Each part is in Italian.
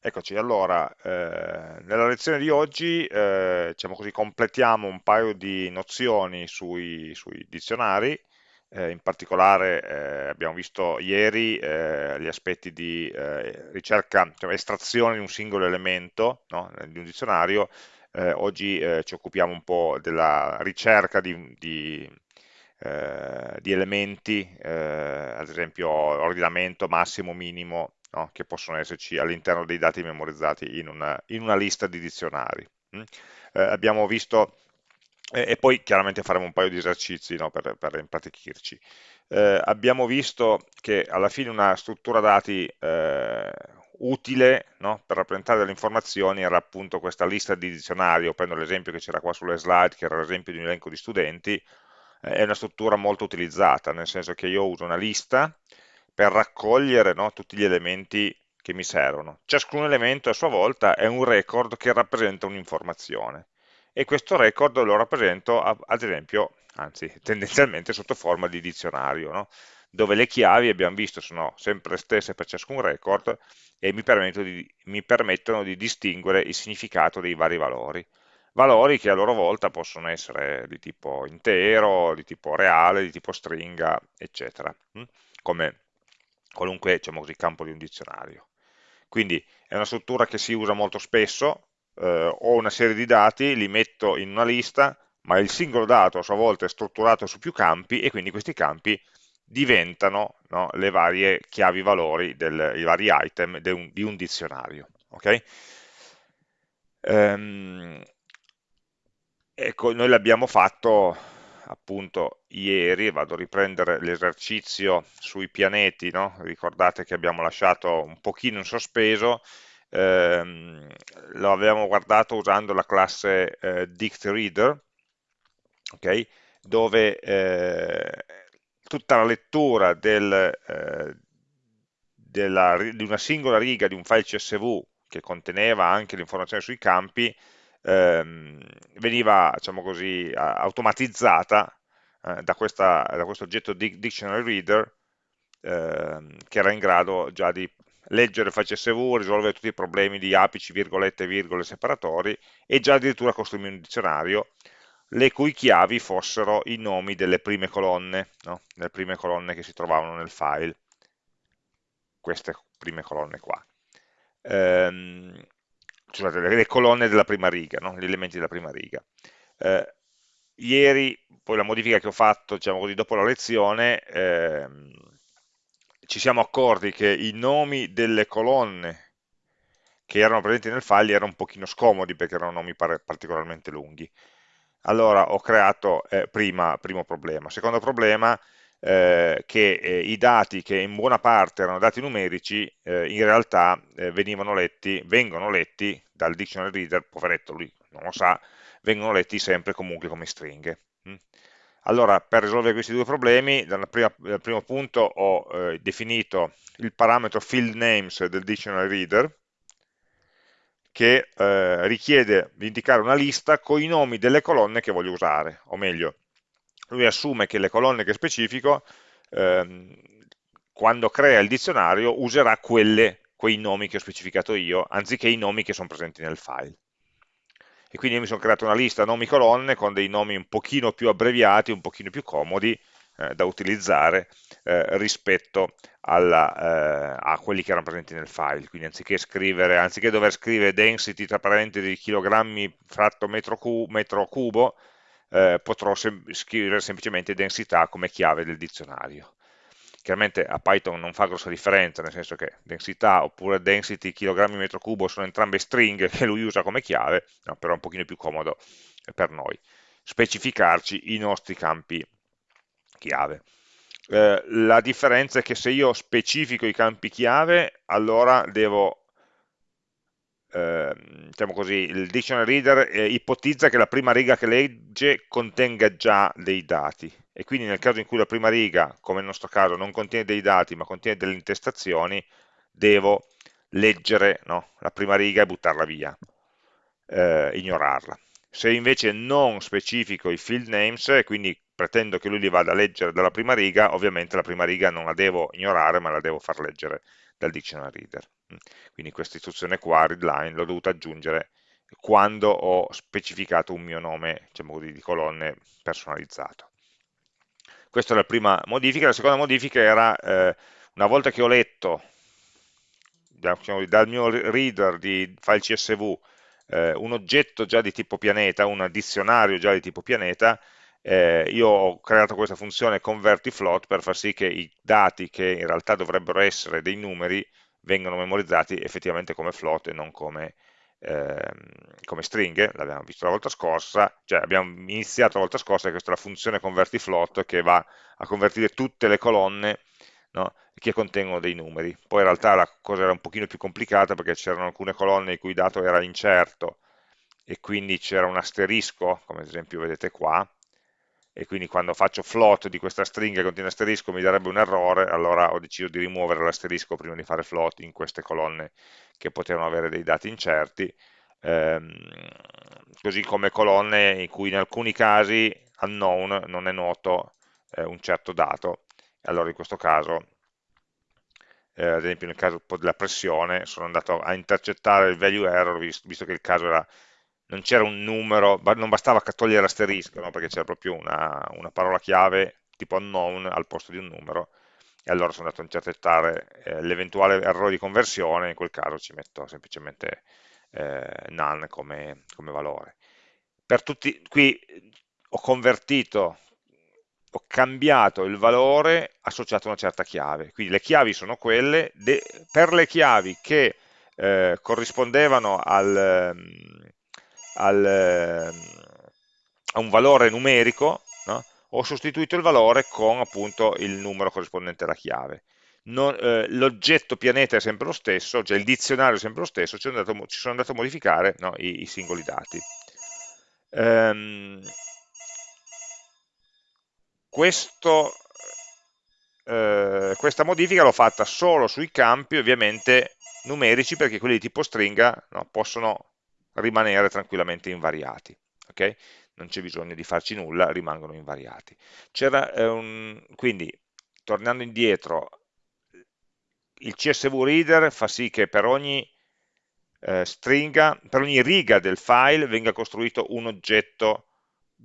Eccoci, allora, eh, nella lezione di oggi, eh, diciamo così, completiamo un paio di nozioni sui, sui dizionari, eh, in particolare eh, abbiamo visto ieri eh, gli aspetti di eh, ricerca, cioè estrazione di un singolo elemento no, di un dizionario, oggi ci occupiamo un po' della ricerca di, di di elementi, ad esempio ordinamento massimo, minimo, no? che possono esserci all'interno dei dati memorizzati in una, in una lista di dizionari. Mm? Eh, abbiamo visto, eh, e poi chiaramente faremo un paio di esercizi no? per, per impratichirci. Eh, abbiamo visto che alla fine una struttura dati eh, utile no? per rappresentare delle informazioni era appunto questa lista di dizionario, prendo l'esempio che c'era qua sulle slide, che era l'esempio di un elenco di studenti, eh, è una struttura molto utilizzata, nel senso che io uso una lista, per raccogliere no, tutti gli elementi che mi servono. Ciascun elemento a sua volta è un record che rappresenta un'informazione e questo record lo rappresento ad esempio, anzi tendenzialmente sotto forma di dizionario, no? dove le chiavi abbiamo visto sono sempre le stesse per ciascun record e mi permettono, di, mi permettono di distinguere il significato dei vari valori. Valori che a loro volta possono essere di tipo intero, di tipo reale, di tipo stringa, eccetera, hm? come qualunque diciamo così, campo di un dizionario. Quindi è una struttura che si usa molto spesso, eh, ho una serie di dati, li metto in una lista, ma il singolo dato a sua volta è strutturato su più campi e quindi questi campi diventano no, le varie chiavi valori, del, i vari item un, di un dizionario. Okay? Ehm, ecco, noi l'abbiamo fatto appunto ieri, vado a riprendere l'esercizio sui pianeti, no? ricordate che abbiamo lasciato un pochino in sospeso, ehm, lo avevamo guardato usando la classe eh, DictReader, okay? dove eh, tutta la lettura del, eh, della, di una singola riga di un file CSV che conteneva anche l'informazione sui campi ehm, veniva diciamo così, automatizzata eh, da, questa, da, questo oggetto Dictionary Reader ehm, che era in grado già di leggere file CSV, risolvere tutti i problemi di apici, virgolette, virgole, separatori e già addirittura costruire un dizionario le cui chiavi fossero i nomi delle prime colonne, no? le prime colonne che si trovavano nel file, queste prime colonne qua. Ehm, scusate, le, colonne della prima riga, no? gli elementi della prima riga. Eh, ieri, poi la modifica che ho fatto, diciamo così, dopo la lezione, ehm, ci siamo accorti che i nomi delle colonne che erano presenti nel file erano un pochino scomodi perché erano nomi particolarmente lunghi. Allora ho creato, eh, prima, primo problema. Secondo problema, eh, che eh, i dati che in buona parte erano dati numerici, eh, in realtà eh, venivano letti, vengono letti dal dictionary reader, poveretto lui non lo sa, vengono letti sempre comunque come stringhe. Mm? Allora, per risolvere questi due problemi, dal, prima, dal primo punto ho eh, definito il parametro field names del dictionary reader, che richiede di indicare una lista con i nomi delle colonne che voglio usare, o meglio, lui assume che le colonne che specifico, ehm, quando crea il dizionario, userà quelle, quei nomi che ho specificato io, anziché i nomi che sono presenti nel file. E quindi io mi sono creato una lista nomi colonne con dei nomi un pochino più abbreviati, un pochino più comodi eh, da utilizzare eh, rispetto alla, eh, a quelli che erano presenti nel file. Quindi anziché, scrivere, anziché dover scrivere density tra parentesi chilogrammi fratto metro, cu metro cubo, eh, potrò sem scrivere semplicemente densità come chiave del dizionario. Chiaramente a Python non fa grossa differenza, nel senso che densità oppure density kg metro cubo sono entrambe stringhe che lui usa come chiave, no, però è un pochino più comodo per noi specificarci i nostri campi chiave. Eh, la differenza è che se io specifico i campi chiave, allora devo eh, diciamo così, il dictionary reader eh, ipotizza che la prima riga che legge contenga già dei dati e quindi nel caso in cui la prima riga, come nel nostro caso, non contiene dei dati ma contiene delle intestazioni, devo leggere no, la prima riga e buttarla via, eh, ignorarla. Se invece non specifico i field names, e quindi pretendo che lui li vada a leggere dalla prima riga, ovviamente la prima riga non la devo ignorare, ma la devo far leggere dal dictionary reader. Quindi questa istruzione qua, readline, l'ho dovuta aggiungere quando ho specificato un mio nome, diciamo così, di colonne personalizzato. Questa è la prima modifica, la seconda modifica era, eh, una volta che ho letto diciamo, dal mio reader di file CSV eh, un oggetto già di tipo pianeta, un dizionario già di tipo pianeta, eh, io ho creato questa funzione convertiFloat per far sì che i dati che in realtà dovrebbero essere dei numeri vengano memorizzati effettivamente come float e non come, ehm, come stringhe, l'abbiamo visto la volta scorsa, cioè abbiamo iniziato la volta scorsa, questa è la funzione convertiFloat che va a convertire tutte le colonne no, che contengono dei numeri. Poi in realtà la cosa era un pochino più complicata perché c'erano alcune colonne il cui dato era incerto e quindi c'era un asterisco, come ad esempio vedete qua, e quindi quando faccio float di questa stringa che contiene asterisco mi darebbe un errore, allora ho deciso di rimuovere l'asterisco prima di fare float in queste colonne che potevano avere dei dati incerti, ehm, così come colonne in cui in alcuni casi unknown non è noto eh, un certo dato, allora in questo caso, eh, ad esempio nel caso della pressione, sono andato a intercettare il value error, visto, visto che il caso era non c'era un numero, non bastava togliere l'asterisco, no? perché c'era proprio una, una, parola chiave tipo unknown al posto di un numero, e allora sono andato a intercettare eh, l'eventuale errore di conversione, in quel caso ci metto semplicemente eh, none come, come valore. Per tutti, qui ho convertito, ho cambiato il valore associato a una certa chiave, quindi le chiavi sono quelle, per le chiavi che eh, corrispondevano al, al, ehm, a un valore numerico, no? ho sostituito il valore con appunto il numero corrispondente alla chiave. Eh, l'oggetto pianeta è sempre lo stesso, cioè il dizionario è sempre lo stesso, ci sono andato, ci sono andato a modificare no, i, i, singoli dati. Ehm, questo, eh, questa modifica l'ho fatta solo sui campi ovviamente numerici perché quelli di tipo stringa no, possono rimanere tranquillamente invariati. Okay? Non c'è bisogno di farci nulla, rimangono invariati. Un... Quindi, tornando indietro, il CSV Reader fa sì che per ogni eh, stringa, per ogni riga del file venga costruito un oggetto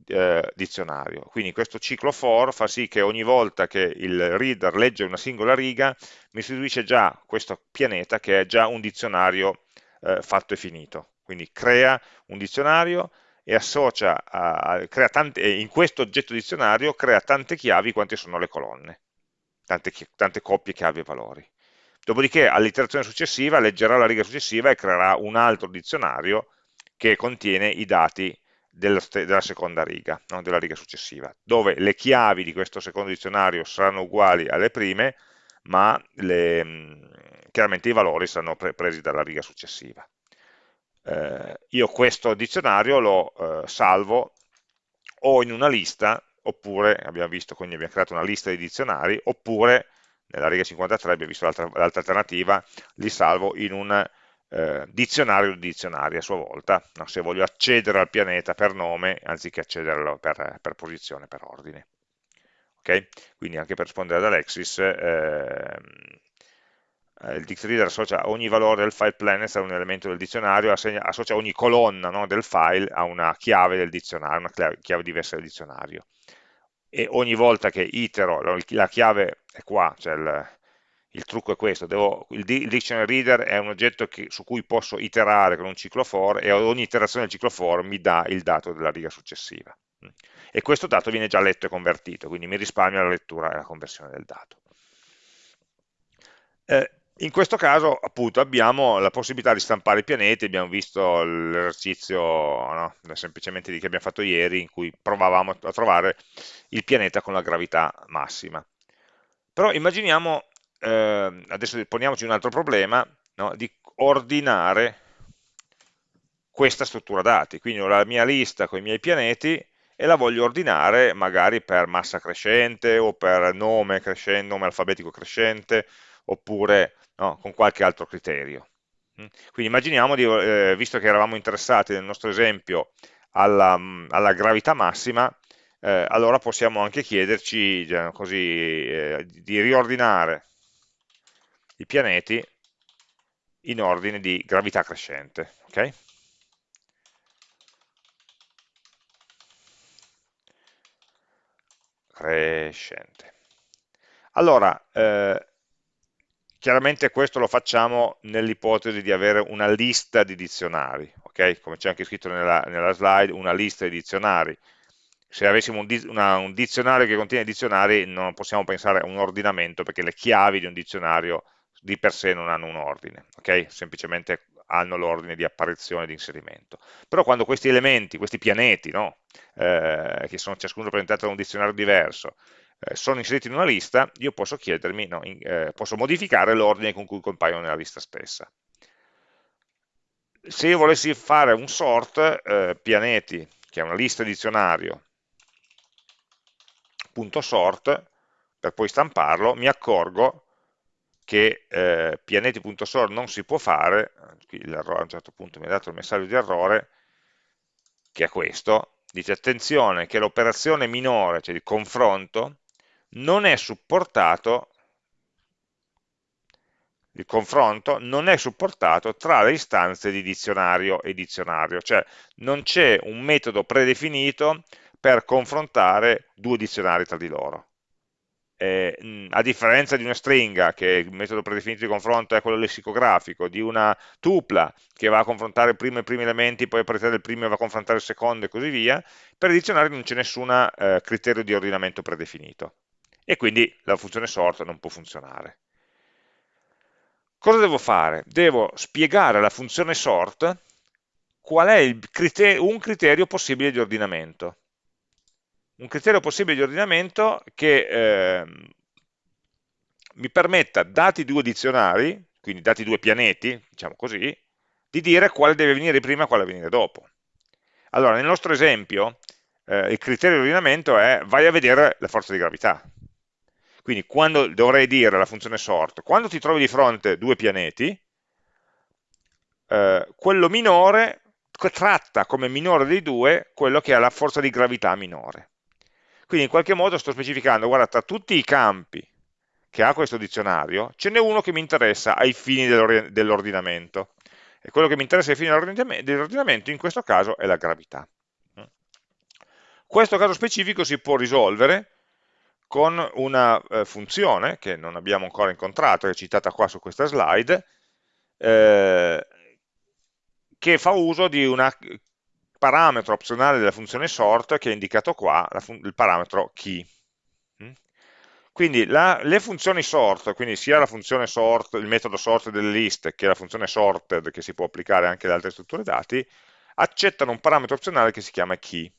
eh, dizionario. Quindi questo ciclo for fa sì che ogni volta che il reader legge una singola riga mi istituisce già questo pianeta che è già un dizionario eh, fatto e finito quindi crea un dizionario e associa a, crea tante, in questo oggetto dizionario crea tante chiavi quante sono le colonne, tante, tante coppie chiavi e valori. Dopodiché all'iterazione successiva leggerà la riga successiva e creerà un altro dizionario che contiene i dati della, della seconda riga, no? della riga successiva, dove le chiavi di questo secondo dizionario saranno uguali alle prime, ma le, chiaramente i valori saranno pre presi dalla riga successiva eh, io questo dizionario lo eh, salvo o in una lista, oppure, abbiamo visto, quindi abbiamo creato una lista di dizionari, oppure, nella riga 53 abbiamo visto l'altra alternativa, li salvo in un eh, dizionario di dizionari a sua volta, no? se voglio accedere al pianeta per nome, anziché accederlo per, per posizione, per ordine. Okay? Quindi anche per rispondere ad Alexis, eh, eh, il dictreader associa ogni valore del file planet a un elemento del dizionario, associa ogni colonna no, del file a una chiave del dizionario, una chiave, diversa del dizionario. E ogni volta che itero, la chiave è qua, cioè il, il trucco è questo, devo, il, il, dictionary reader è un oggetto che, su cui posso iterare con un ciclo for e ogni iterazione del ciclo for mi dà il dato della riga successiva. E questo dato viene già letto e convertito, quindi mi risparmio la lettura e la conversione del dato. Eh, in questo caso appunto abbiamo la possibilità di stampare i pianeti, abbiamo visto l'esercizio no, semplicemente che abbiamo fatto ieri in cui provavamo a trovare il pianeta con la gravità massima. Però immaginiamo, eh, adesso poniamoci un altro problema, no, di ordinare questa struttura dati, quindi ho la mia lista con i miei pianeti e la voglio ordinare magari per massa crescente o per nome, crescente, nome alfabetico crescente oppure no, con qualche altro criterio. Mm. Quindi immaginiamo, di, eh, visto che eravamo interessati nel nostro esempio alla, mm, alla gravità massima, eh, allora possiamo anche chiederci diciamo così, eh, di riordinare i pianeti in ordine di gravità crescente. Okay? Crescente. Allora, eh, chiaramente questo lo facciamo nell'ipotesi di avere una lista di dizionari, ok? Come c'è anche scritto nella, nella slide, una lista di dizionari se avessimo un, una, un, dizionario che contiene dizionari non possiamo pensare a un ordinamento perché le chiavi di un dizionario di per sé non hanno un ordine, ok? Semplicemente hanno l'ordine di apparizione e di inserimento. Però quando questi elementi, questi pianeti, no? eh, che sono ciascuno rappresentato da un dizionario diverso, eh, sono inseriti in una lista, io posso chiedermi, no, in, eh, posso modificare l'ordine con cui compaiono nella lista stessa. Se io volessi fare un sort, eh, pianeti, che è una lista dizionario, punto sort, per poi stamparlo, mi accorgo che eh, pianeti.sort non si può fare, qui a un certo punto mi ha dato il messaggio di errore, che è questo, dice attenzione che l'operazione minore, cioè il confronto, non è supportato, il confronto non è supportato tra le istanze di dizionario e dizionario, cioè non c'è un metodo predefinito per confrontare due dizionari tra di loro. Eh, a differenza di una stringa, che il metodo predefinito di confronto è quello lessicografico, di una tupla che va a confrontare prima i primi elementi, poi a partire del primo va a confrontare il secondo e così via, per i dizionari non c'è nessun eh, criterio di ordinamento predefinito e quindi la funzione sort non può funzionare. Cosa devo fare? Devo spiegare alla funzione sort qual è criterio, un criterio possibile di ordinamento un criterio possibile di ordinamento che eh, mi permetta, dati due dizionari, quindi dati due pianeti, diciamo così, di dire quale deve venire prima e quale venire dopo. Allora, nel nostro esempio, eh, il criterio di ordinamento è vai a vedere la forza di gravità. Quindi quando dovrei dire alla funzione sort, quando ti trovi di fronte due pianeti, eh, quello minore tratta come minore dei due quello che ha la forza di gravità minore. Quindi in qualche modo sto specificando, guarda, tra tutti i campi che ha questo dizionario, ce n'è uno che mi interessa ai fini dell'ordinamento. E quello che mi interessa ai fini dell'ordinamento in questo caso è la gravità. Questo caso specifico si può risolvere con una eh, funzione che non abbiamo ancora incontrato, che è citata qua su questa slide, eh, che fa uso di una parametro opzionale della funzione sort che è indicato qua, il parametro key. Mm? Quindi la, le funzioni sort, quindi sia la funzione sort, il metodo sort delle liste, che la funzione sorted che si può applicare anche ad altre strutture dati, accettano un parametro opzionale che si chiama key.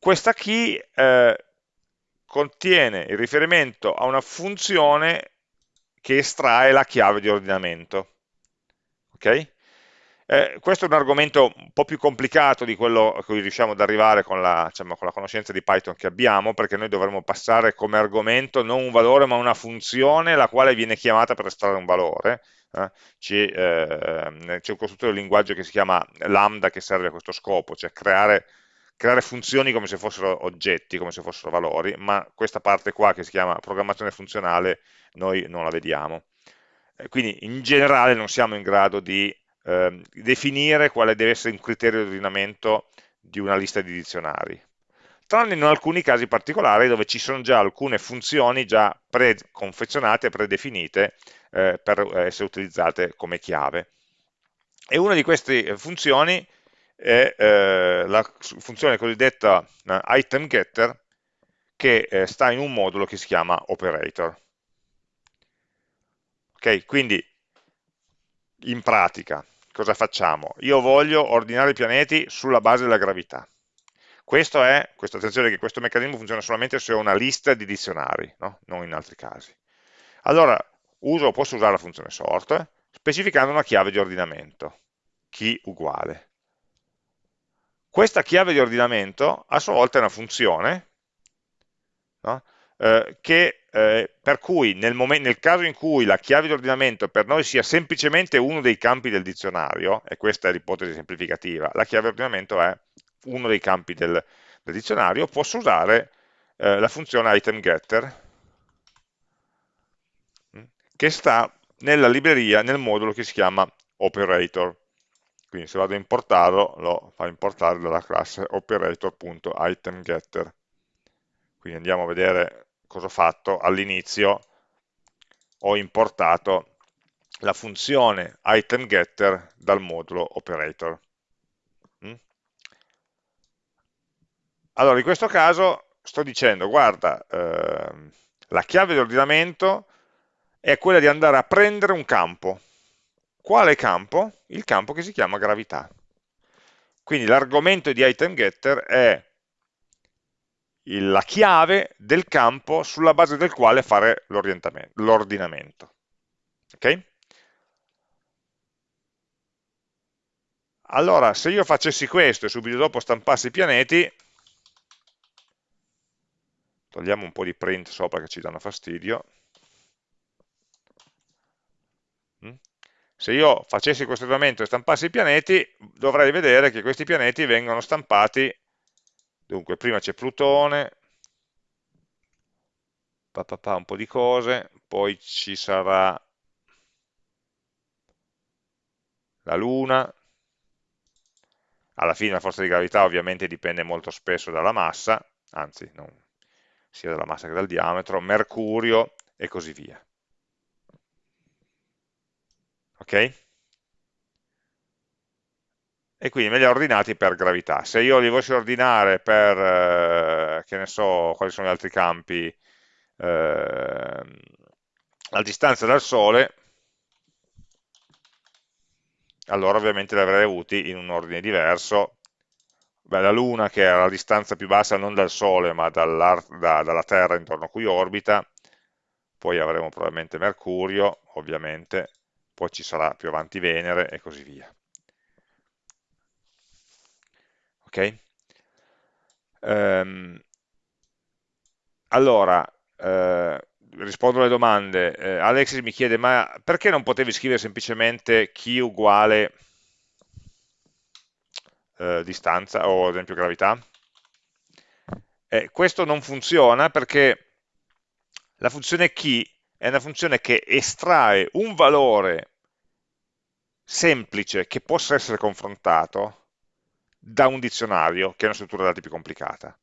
Questa key eh, contiene il riferimento a una funzione che estrae la chiave di ordinamento. Okay? Eh, questo è un argomento un po' più complicato di quello a cui riusciamo ad arrivare con la, diciamo, con la, conoscenza di Python che abbiamo, perché noi dovremmo passare come argomento non un valore ma una funzione la quale viene chiamata per estrarre un valore. Eh? C'è eh, un costruttore di linguaggio che si chiama lambda che serve a questo scopo, cioè creare, creare funzioni come se fossero oggetti, come se fossero valori, ma questa parte qua che si chiama programmazione funzionale noi non la vediamo. quindi in generale non siamo in grado di eh, definire quale deve essere un criterio di ordinamento di una lista di dizionari tranne in alcuni casi particolari dove ci sono già alcune funzioni già preconfezionate, predefinite eh, per essere utilizzate come chiave. E una di queste funzioni è eh, la funzione cosiddetta eh, item getter che eh, sta in un modulo che si chiama operator. Ok, quindi in pratica cosa facciamo? Io voglio ordinare i pianeti sulla base della gravità. Questo è, questa attenzione che questo meccanismo funziona solamente se ho una lista di dizionari, no? non in altri casi. Allora, uso, posso usare la funzione sort, specificando una chiave di ordinamento, key uguale. Questa chiave di ordinamento a sua volta è una funzione no? eh, che eh, per cui nel, nel, caso in cui la chiave di ordinamento per noi sia semplicemente uno dei campi del dizionario, e questa è l'ipotesi semplificativa, la chiave di ordinamento è uno dei campi del, del dizionario, posso usare eh, la funzione itemGetter mm, che sta nella libreria, nel modulo che si chiama operator. Quindi se vado a importarlo, lo fa importare dalla classe operator.itemGetter. Quindi andiamo a vedere cosa ho fatto. All'inizio ho importato la funzione itemGetter dal modulo operator. Mm? Allora, in questo caso sto dicendo, guarda, eh, la chiave di ordinamento è quella di andare a prendere un campo. Quale campo? Il campo che si chiama gravità. Quindi l'argomento di itemGetter è la chiave del campo sulla base del quale fare l'ordinamento. Ok? Allora, se io facessi questo e subito dopo stampassi i pianeti, togliamo un po' di print sopra che ci danno fastidio, se io facessi questo ordinamento e stampassi i pianeti, dovrei vedere che questi pianeti vengono stampati, dunque prima c'è Plutone, pa, pa, pa, un po' di cose, poi ci sarà la Luna, alla fine la forza di gravità ovviamente dipende molto spesso dalla massa, anzi non, sia dalla massa che dal diametro, Mercurio e così via. Ok? E quindi me li ha ordinati per gravità. Se io li volessi ordinare per, eh, che ne so, quali sono gli altri campi, eh, la distanza dal Sole, allora ovviamente li avrei avuti in un ordine diverso. Beh, la Luna, che è la distanza più bassa non dal Sole, ma da, dalla Terra intorno a cui orbita, poi avremo probabilmente Mercurio, ovviamente, poi ci sarà più avanti Venere e così via. Ok? Um, allora, eh, rispondo alle domande. Eh, Alexis mi chiede, ma perché non potevi scrivere semplicemente chi uguale eh, distanza o ad esempio gravità? Eh, questo non funziona perché la funzione key è una funzione che estrae un valore semplice che possa essere confrontato da un dizionario, che è una struttura dati più complicata.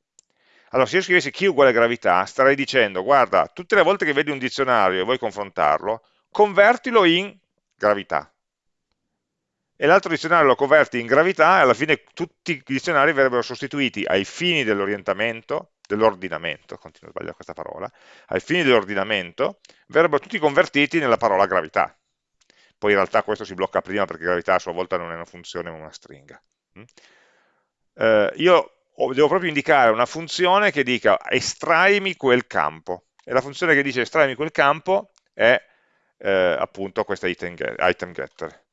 Allora, se io scrivessi chi uguale gravità, starei dicendo, guarda, tutte le volte che vedi un dizionario e vuoi confrontarlo, convertilo in gravità. E l'altro dizionario lo converti in gravità e alla fine tutti i dizionari verrebbero sostituiti ai fini dell'orientamento, dell'ordinamento, continuo a sbagliare questa parola, ai fini dell'ordinamento, verrebbero tutti convertiti nella parola gravità. Poi in realtà questo si blocca prima perché gravità a sua volta non è una funzione ma una stringa. Mm? Eh, io devo proprio indicare una funzione che dica estraimi quel campo e la funzione che dice estraimi quel campo è eh, appunto questa item, item getter mm?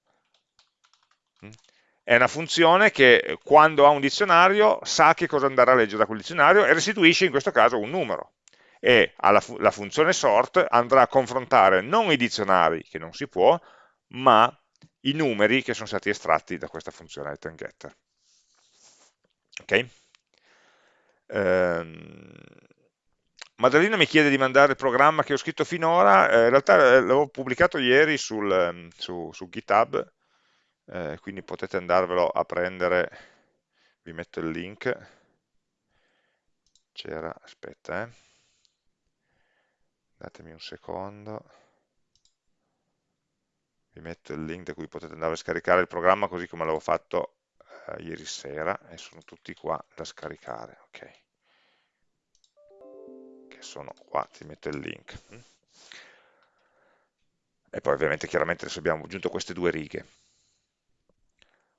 È una funzione che quando ha un dizionario sa che cosa andare a leggere da quel dizionario e restituisce in questo caso un numero. E alla, la funzione sort andrà a confrontare non i dizionari che non si può ma i numeri che sono stati estratti da questa funzione item getter ok? Ehm, Maddalena mi chiede di mandare il programma che ho scritto finora, eh, in realtà eh, l'avevo pubblicato ieri sul, ehm, su, su, GitHub, eh, quindi potete andarvelo a prendere, vi metto il link, c'era, aspetta, eh. datemi un secondo, vi metto il link da cui potete andare a scaricare il programma così come l'avevo fatto eh, ieri sera e sono tutti qua da scaricare, ok sono qua, ti metto il link. E poi ovviamente chiaramente adesso abbiamo aggiunto queste due righe.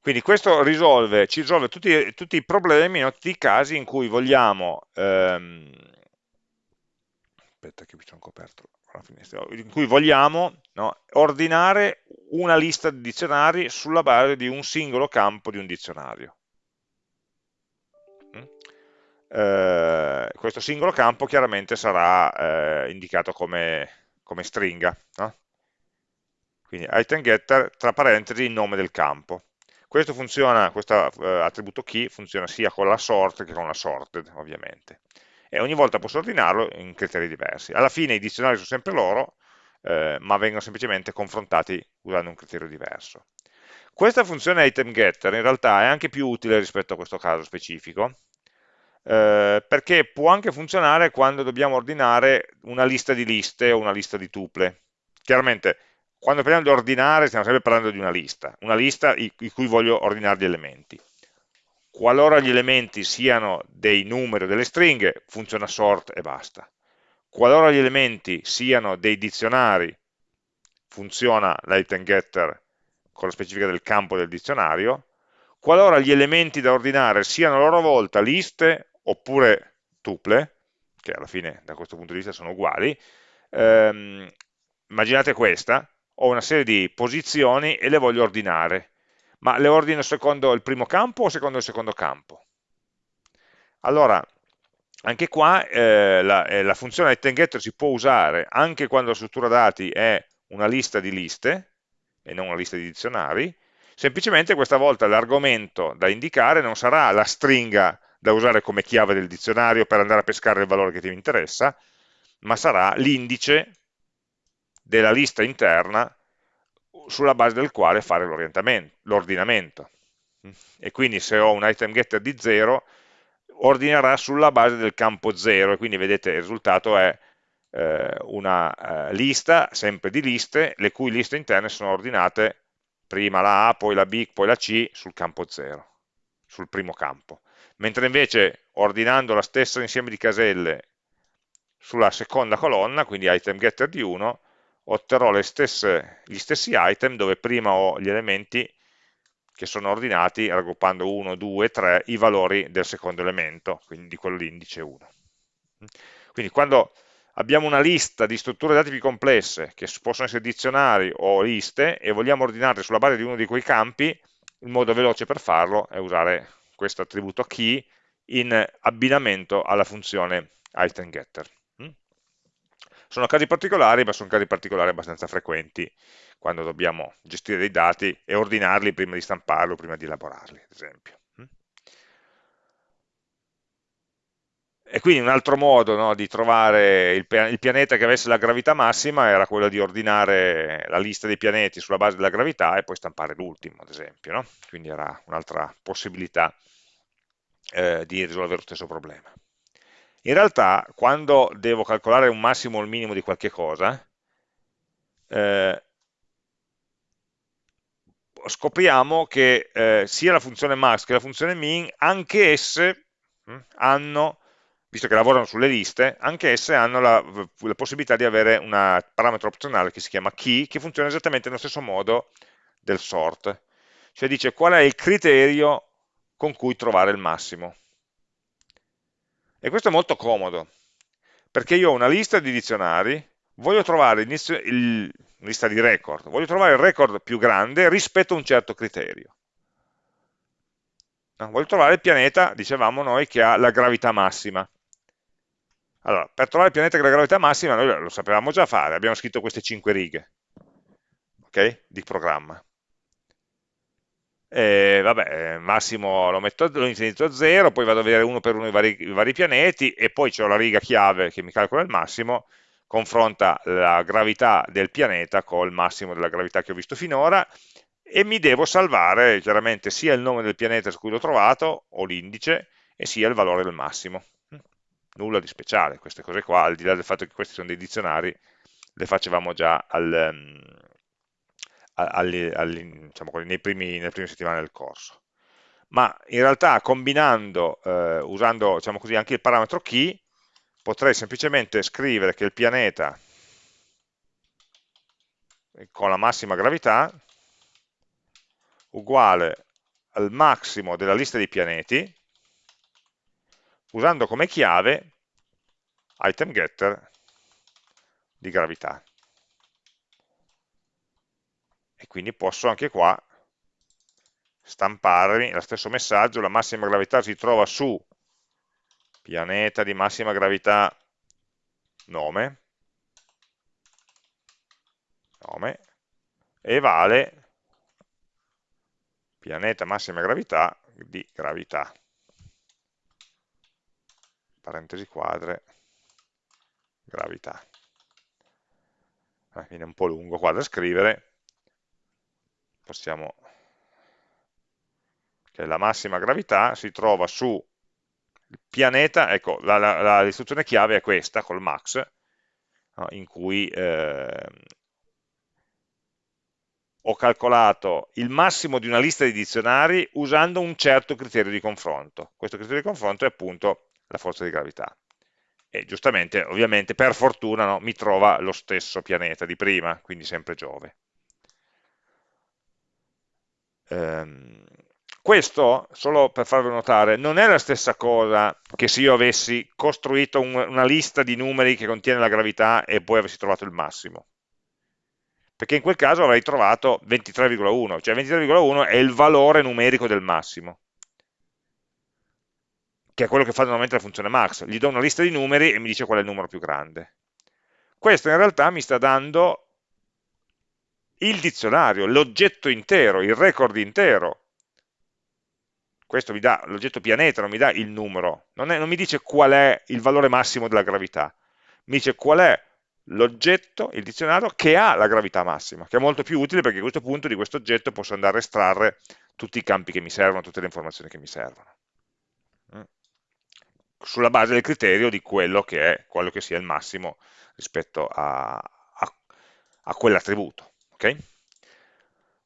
Quindi questo risolve, ci risolve tutti, tutti i problemi, no? tutti i casi in cui vogliamo, ehm, aspetta che mi sono coperto la finestra, in cui vogliamo no? ordinare una lista di dizionari sulla base di un singolo campo di un dizionario eh, questo singolo campo chiaramente sarà eh, indicato come, come stringa, no? quindi item getter tra parentesi il nome del campo. Questo, funziona, questo uh, attributo key funziona sia con la sort che con la sorted, ovviamente. E ogni volta posso ordinarlo in criteri diversi. Alla fine i dizionari sono sempre loro, eh, ma vengono semplicemente confrontati usando un criterio diverso. Questa funzione item getter in realtà è anche più utile rispetto a questo caso specifico, eh, perché può anche funzionare quando dobbiamo ordinare una lista di liste o una lista di tuple. Chiaramente, quando parliamo di ordinare stiamo sempre parlando di una lista, una lista in cui voglio ordinare gli elementi. Qualora gli elementi siano dei numeri o delle stringhe, funziona sort e basta. Qualora gli elementi siano dei dizionari, funziona l'item getter con la specifica del campo del dizionario, qualora gli elementi da ordinare siano a loro volta liste oppure tuple, che alla fine da questo punto di vista sono uguali, ehm, immaginate questa, ho una serie di posizioni e le voglio ordinare, ma le ordino secondo il primo campo o secondo il secondo campo? Allora, anche qua eh, la, eh, la, funzione itemGetter si può usare anche quando la struttura dati è una lista di liste, e non una lista di dizionari, semplicemente questa volta l'argomento da indicare non sarà la stringa da usare come chiave del dizionario per andare a pescare il valore che ti interessa, ma sarà l'indice della lista interna sulla base del quale fare l'ordinamento. E quindi se ho un item getter di 0, ordinerà sulla base del campo 0, e quindi vedete il risultato è eh, una eh, lista, sempre di liste, le cui liste interne sono ordinate prima la A, poi la B, poi la C sul campo 0, sul primo campo. Mentre invece ordinando la stessa insieme di caselle sulla seconda colonna, quindi item getter di 1, otterrò stesse, gli stessi item dove prima ho gli elementi che sono ordinati raggruppando 1, 2, 3 i valori del secondo elemento, quindi di quello l'indice 1. Quindi quando abbiamo una lista di strutture dati più complesse, che possono essere dizionari o liste, e vogliamo ordinarle sulla base di uno di quei campi, il modo veloce per farlo è usare questo attributo key in abbinamento alla funzione item getter. Mm? Sono casi particolari, ma sono casi particolari abbastanza frequenti quando dobbiamo gestire dei dati e ordinarli prima di stamparli o prima di elaborarli, ad esempio. E quindi un altro modo no, di trovare il, il, pianeta che avesse la gravità massima era quello di ordinare la lista dei pianeti sulla base della gravità e poi stampare l'ultimo, ad esempio. No? Quindi era un'altra possibilità eh, di risolvere lo stesso problema. In realtà, quando devo calcolare un massimo o il minimo di qualche cosa, eh, scopriamo che eh, sia la funzione max che la funzione min, anche esse mh, hm, hanno visto che lavorano sulle liste, anche esse hanno la, la possibilità di avere un parametro opzionale che si chiama key, che funziona esattamente nello stesso modo del sort. Cioè dice qual è il criterio con cui trovare il massimo. E questo è molto comodo, perché io ho una lista di dizionari, voglio trovare il, lista di record, voglio trovare il record più grande rispetto a un certo criterio. No, voglio trovare il pianeta, dicevamo noi, che ha la gravità massima. Allora, per trovare il pianeta con la gravità massima, noi lo sapevamo già fare, abbiamo scritto queste 5 righe okay, di programma. E, vabbè, massimo lo, metto, lo inizio a 0, poi vado a vedere uno per uno i vari, i vari pianeti, e poi c'è la riga chiave che mi calcola il massimo, confronta la gravità del pianeta con il massimo della gravità che ho visto finora, e mi devo salvare chiaramente sia il nome del pianeta su cui l'ho trovato, o l'indice, e sia il valore del massimo. Nulla di speciale, queste cose qua, al di là del fatto che questi sono dei dizionari, le facevamo già al, um, al, al, diciamo, nei primi, nelle prime settimane del corso. Ma in realtà combinando, eh, usando diciamo così, anche il parametro key, potrei semplicemente scrivere che il pianeta con la massima gravità uguale al massimo della lista dei pianeti usando come chiave item getter di gravità. E quindi posso anche qua stamparmi lo stesso messaggio, la massima gravità si trova su pianeta di massima gravità nome, nome e vale pianeta massima gravità di gravità. Parentesi quadre gravità. Eh, viene un po' lungo qua da scrivere possiamo che la massima gravità si trova su pianeta, ecco, l'istruzione chiave è questa, col max, no, in cui eh, ho calcolato il massimo di una lista di dizionari usando un certo criterio di confronto. Questo criterio di confronto è appunto la forza di gravità. E giustamente, ovviamente, per fortuna, no, mi trova lo stesso pianeta di prima, quindi sempre Giove. Ehm, questo, solo per farvi notare, non è la stessa cosa che se io avessi costruito un, una lista di numeri che contiene la gravità e poi avessi trovato il massimo. Perché in quel caso avrei trovato 23,1, cioè 23,1 è il valore numerico del massimo, che è quello che fa normalmente la funzione max. Gli do una lista di numeri e mi dice qual è il numero più grande. Questo in realtà mi sta dando il dizionario, l'oggetto intero, il record intero questo mi dà l'oggetto pianeta, non mi dà il numero, non, è, non mi dice qual è il valore massimo della gravità, mi dice qual è l'oggetto, il dizionario, che ha la gravità massima, che è molto più utile perché a questo punto di questo oggetto posso andare a estrarre tutti i campi che mi servono, tutte le informazioni che mi servono. Mm. Sulla base del criterio di quello che è, quello che sia il massimo rispetto a, a, a quell'attributo. Okay?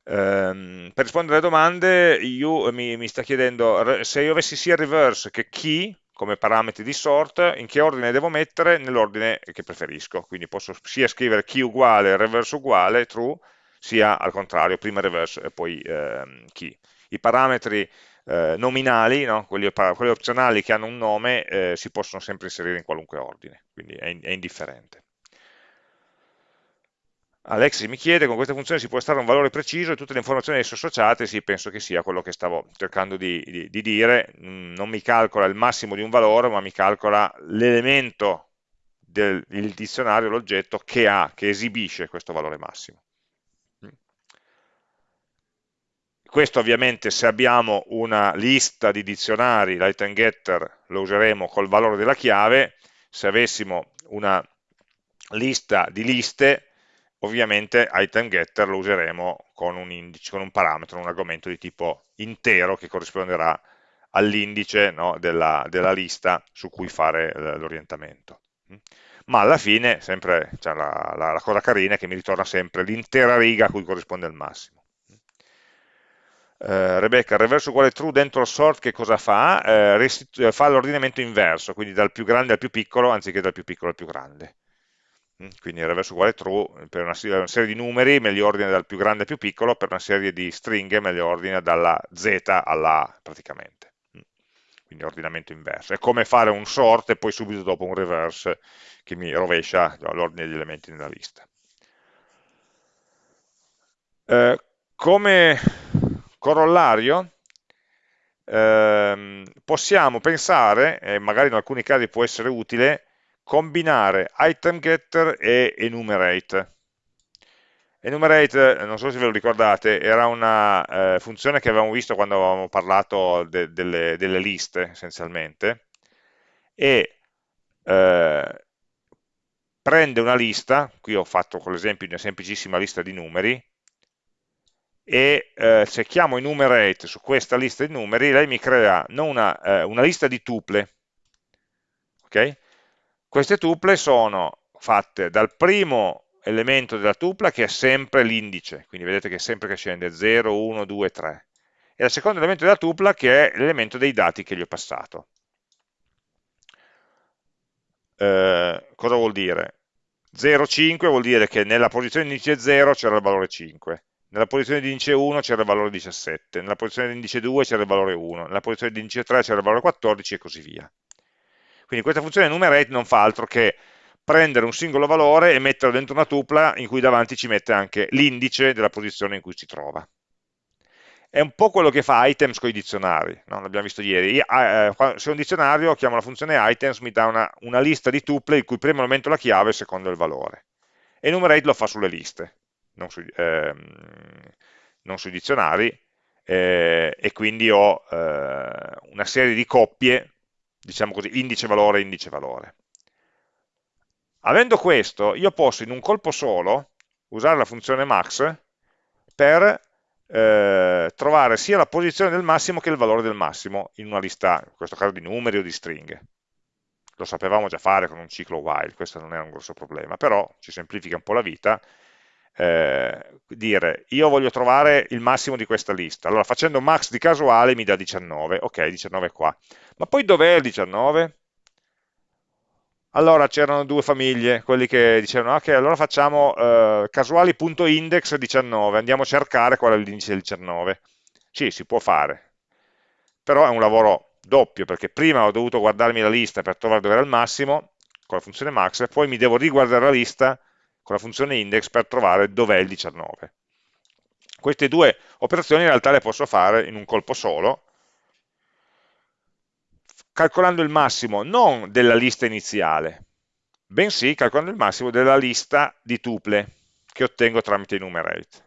Um, per rispondere alle domande, io, mi, mi, sta chiedendo se io avessi sia reverse che key come parametri di sort, in che ordine devo mettere? Nell'ordine che preferisco, quindi posso sia scrivere key uguale, reverse uguale, true, sia al contrario, prima reverse e poi eh, key. I parametri eh, nominali, no? quelli, quelli, opzionali che hanno un nome, eh, si possono sempre inserire in qualunque ordine, quindi è, è indifferente. Alexis mi chiede, con questa funzione si può estrarre un valore preciso e tutte le informazioni esso associate, sì, penso che sia quello che stavo cercando di, di, di dire, mm, non mi calcola il massimo di un valore, ma mi calcola l'elemento del dizionario, l'oggetto che ha, che esibisce questo valore massimo. Mm. Questo ovviamente se abbiamo una lista di dizionari, l'item getter lo useremo col valore della chiave, se avessimo una lista di liste ovviamente item getter lo useremo con un, indice, con un parametro, un argomento di tipo intero che corrisponderà all'indice no, della, della, lista su cui fare l'orientamento. Ma alla fine, sempre, cioè la, la, la, cosa carina è che mi ritorna sempre l'intera riga a cui corrisponde il massimo. Uh, Rebecca, il reverso uguale true dentro il sort che cosa fa? Uh, fa l'ordinamento inverso, quindi dal più grande al più piccolo anziché dal più piccolo al più grande. Mm, quindi il reverso uguale true, per una, serie di numeri me li ordina dal più grande al più piccolo, per una serie di stringhe me li ordina dalla z alla A praticamente. Mm, quindi ordinamento inverso. È come fare un sort e poi subito dopo un reverse che mi rovescia l'ordine degli elementi nella lista. Eh, come corollario ehm, possiamo pensare, e magari in alcuni casi può essere utile, combinare item getter e enumerate. Enumerate, non so se ve lo ricordate, era una eh, funzione che avevamo visto quando avevamo parlato de delle, delle, liste essenzialmente e eh, prende una lista, qui ho fatto con l'esempio di una semplicissima lista di numeri, e eh, se chiamo enumerate su questa lista di numeri, lei mi crea una, eh, una lista di tuple, ok? Queste tuple sono fatte dal primo elemento della tupla che è sempre l'indice, quindi vedete che sempre che scende 0, 1, 2, 3, e dal secondo elemento della tupla che è l'elemento dei dati che gli ho passato. Eh, cosa vuol dire? 0, 5 vuol dire che nella posizione di indice 0 c'era il valore 5, nella posizione di indice 1 c'era il valore 17, nella posizione di indice 2 c'era il valore 1, nella posizione di indice 3 c'era il valore 14 e così via. Quindi questa funzione enumerate non fa altro che prendere un singolo valore e metterlo dentro una tupla in cui davanti ci mette anche l'indice della posizione in cui si trova. È un po' quello che fa items con i dizionari, no? l'abbiamo visto ieri. Eh, se un dizionario chiamo la funzione items, mi dà una, una lista di tuple il cui primo elemento la chiave e secondo il valore. Enumerate lo fa sulle liste, non, su, ehm, non sui dizionari, eh, e quindi ho eh, una serie di coppie, diciamo così, indice valore, indice valore. Avendo questo, io posso in un colpo solo usare la funzione max per eh, trovare sia la posizione del massimo che il valore del massimo in una lista, in questo caso di numeri o di stringhe. Lo sapevamo già fare con un ciclo while, questo non è un grosso problema, però ci semplifica un po' la vita eh, dire io voglio trovare il massimo di questa lista, allora facendo max di casuale mi dà 19, ok 19 qua, ma poi dov'è il 19? Allora c'erano due famiglie, quelli che dicevano ok allora facciamo eh, casuali.index 19, andiamo a cercare qual è l'indice del 19, sì si può fare, però è un lavoro doppio perché prima ho dovuto guardarmi la lista per trovare dove era il massimo con la funzione max, e poi mi devo riguardare la lista con la funzione index per trovare dov'è il 19. Queste due operazioni in realtà le posso fare in un colpo solo, calcolando il massimo non della lista iniziale, bensì calcolando il massimo della lista di tuple che ottengo tramite enumerate.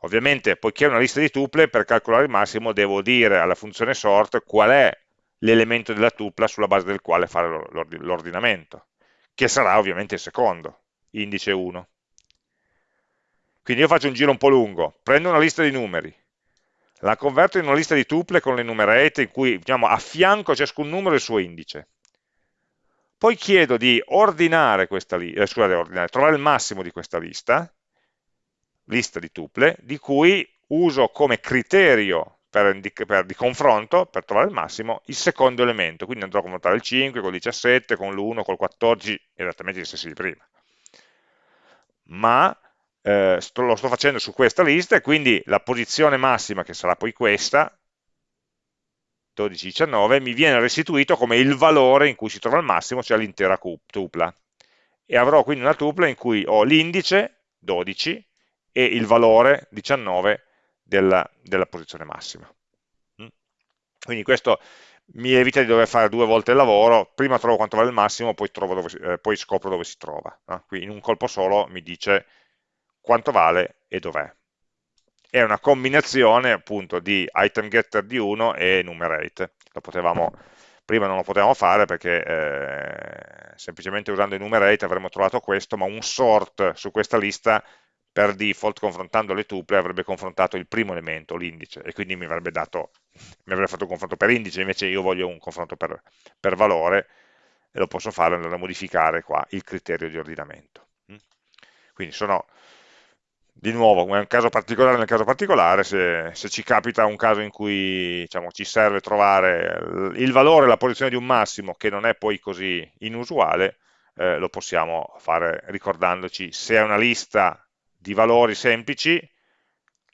Ovviamente, poiché è una lista di tuple, per calcolare il massimo devo dire alla funzione sort qual è l'elemento della tupla sulla base del quale fare l'ordinamento che sarà ovviamente il secondo, indice 1. Quindi io faccio un giro un po' lungo, prendo una lista di numeri, la converto in una lista di tuple con l'enumerate in cui diciamo, affianco a ciascun numero il suo indice. Poi chiedo di ordinare questa lista, eh, scusate, ordinare, trovare il massimo di questa lista, lista di tuple, di cui uso come criterio per, per, di confronto, per trovare il massimo, il secondo elemento, quindi andrò a confrontare il 5 con il 17, con l'1, col 14, esattamente gli stessi di prima. Ma eh, sto, lo sto facendo su questa lista e quindi la posizione massima, che sarà poi questa, 12, 19, mi viene restituito come il valore in cui si trova il massimo, cioè l'intera tupla. E avrò quindi una tupla in cui ho l'indice, 12, e il valore, 19, della, della posizione massima. Mm? Quindi questo mi evita di dover fare due volte il lavoro, prima trovo quanto vale il massimo, poi, dove, eh, poi scopro dove si trova. No? Qui in un colpo solo mi dice quanto vale e dov'è. È una combinazione appunto di item getter di 1 e enumerate. Potevamo, prima non lo potevamo fare perché eh, semplicemente usando enumerate avremmo trovato questo, ma un sort su questa lista per default confrontando le tuple avrebbe confrontato il primo elemento, l'indice, e quindi mi avrebbe, dato, mi avrebbe fatto un confronto per indice, invece io voglio un confronto per, per valore, e lo posso fare andando a modificare qua il criterio di ordinamento. Mm? Quindi sono, di nuovo, è un caso particolare nel caso particolare, se, se ci capita un caso in cui diciamo, ci serve trovare il valore, la posizione di un massimo, che non è poi così inusuale, eh, lo possiamo fare ricordandoci se è una lista di valori semplici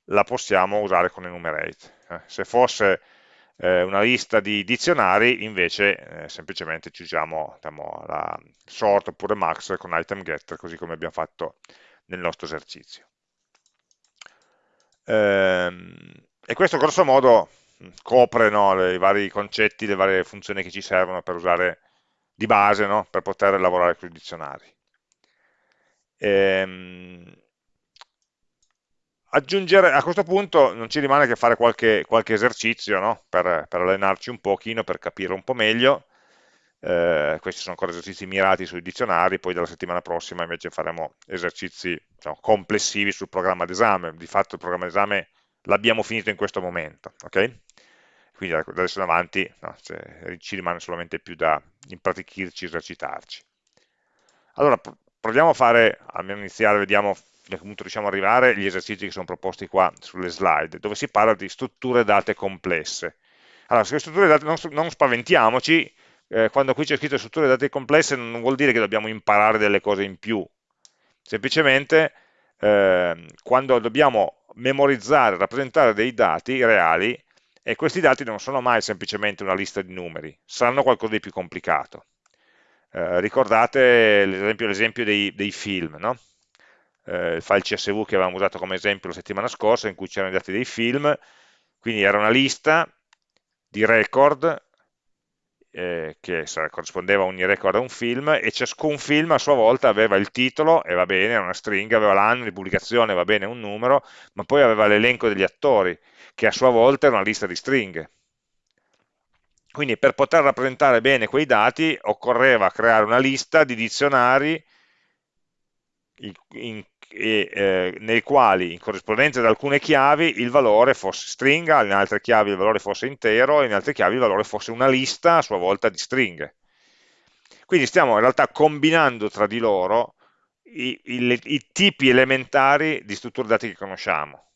la possiamo usare con enumerate. Eh, se fosse eh, una lista di dizionari, invece eh, semplicemente ci usiamo diciamo, la sort oppure max con item getter, così come abbiamo fatto nel nostro esercizio. Ehm, e questo grosso modo copre no, i vari concetti, le varie funzioni che ci servono per usare di base no, per poter lavorare con i dizionari. Ehm, aggiungere, a questo punto non ci rimane che fare qualche, qualche esercizio no? per, per, allenarci un pochino, per capire un po' meglio. Eh, questi sono ancora esercizi mirati sui dizionari, poi dalla settimana prossima invece faremo esercizi diciamo, complessivi sul programma d'esame. Di fatto il programma d'esame l'abbiamo finito in questo momento, ok? Quindi da adesso in avanti no, cioè, ci rimane solamente più da impratichirci, esercitarci. Allora, proviamo a fare, almeno iniziare, vediamo a che punto riusciamo ad arrivare, gli esercizi che sono proposti qua sulle slide, dove si parla di strutture date complesse. Allora, sulle strutture date non, non spaventiamoci, eh, quando qui c'è scritto strutture date complesse non vuol dire che dobbiamo imparare delle cose in più, semplicemente eh, quando dobbiamo memorizzare, rappresentare dei dati reali, e questi dati non sono mai semplicemente una lista di numeri, saranno qualcosa di più complicato. Eh, ricordate l'esempio dei, dei, film, no? Eh, il file CSV che avevamo usato come esempio la settimana scorsa, in cui c'erano i dati dei film, quindi era una lista di record eh, che corrispondeva ogni record a un film, e ciascun film a sua volta aveva il titolo, e va bene, era una stringa, aveva l'anno di pubblicazione, va bene, un numero, ma poi aveva l'elenco degli attori, che a sua volta era una lista di stringhe. Quindi per poter rappresentare bene quei dati occorreva creare una lista di dizionari in, in, eh, nei quali in corrispondenza ad alcune chiavi il valore fosse stringa, in altre chiavi il valore fosse intero, in altre chiavi il valore fosse una lista a sua volta di stringhe. Quindi stiamo in realtà combinando tra di loro i, i, i tipi elementari di strutture dati che conosciamo.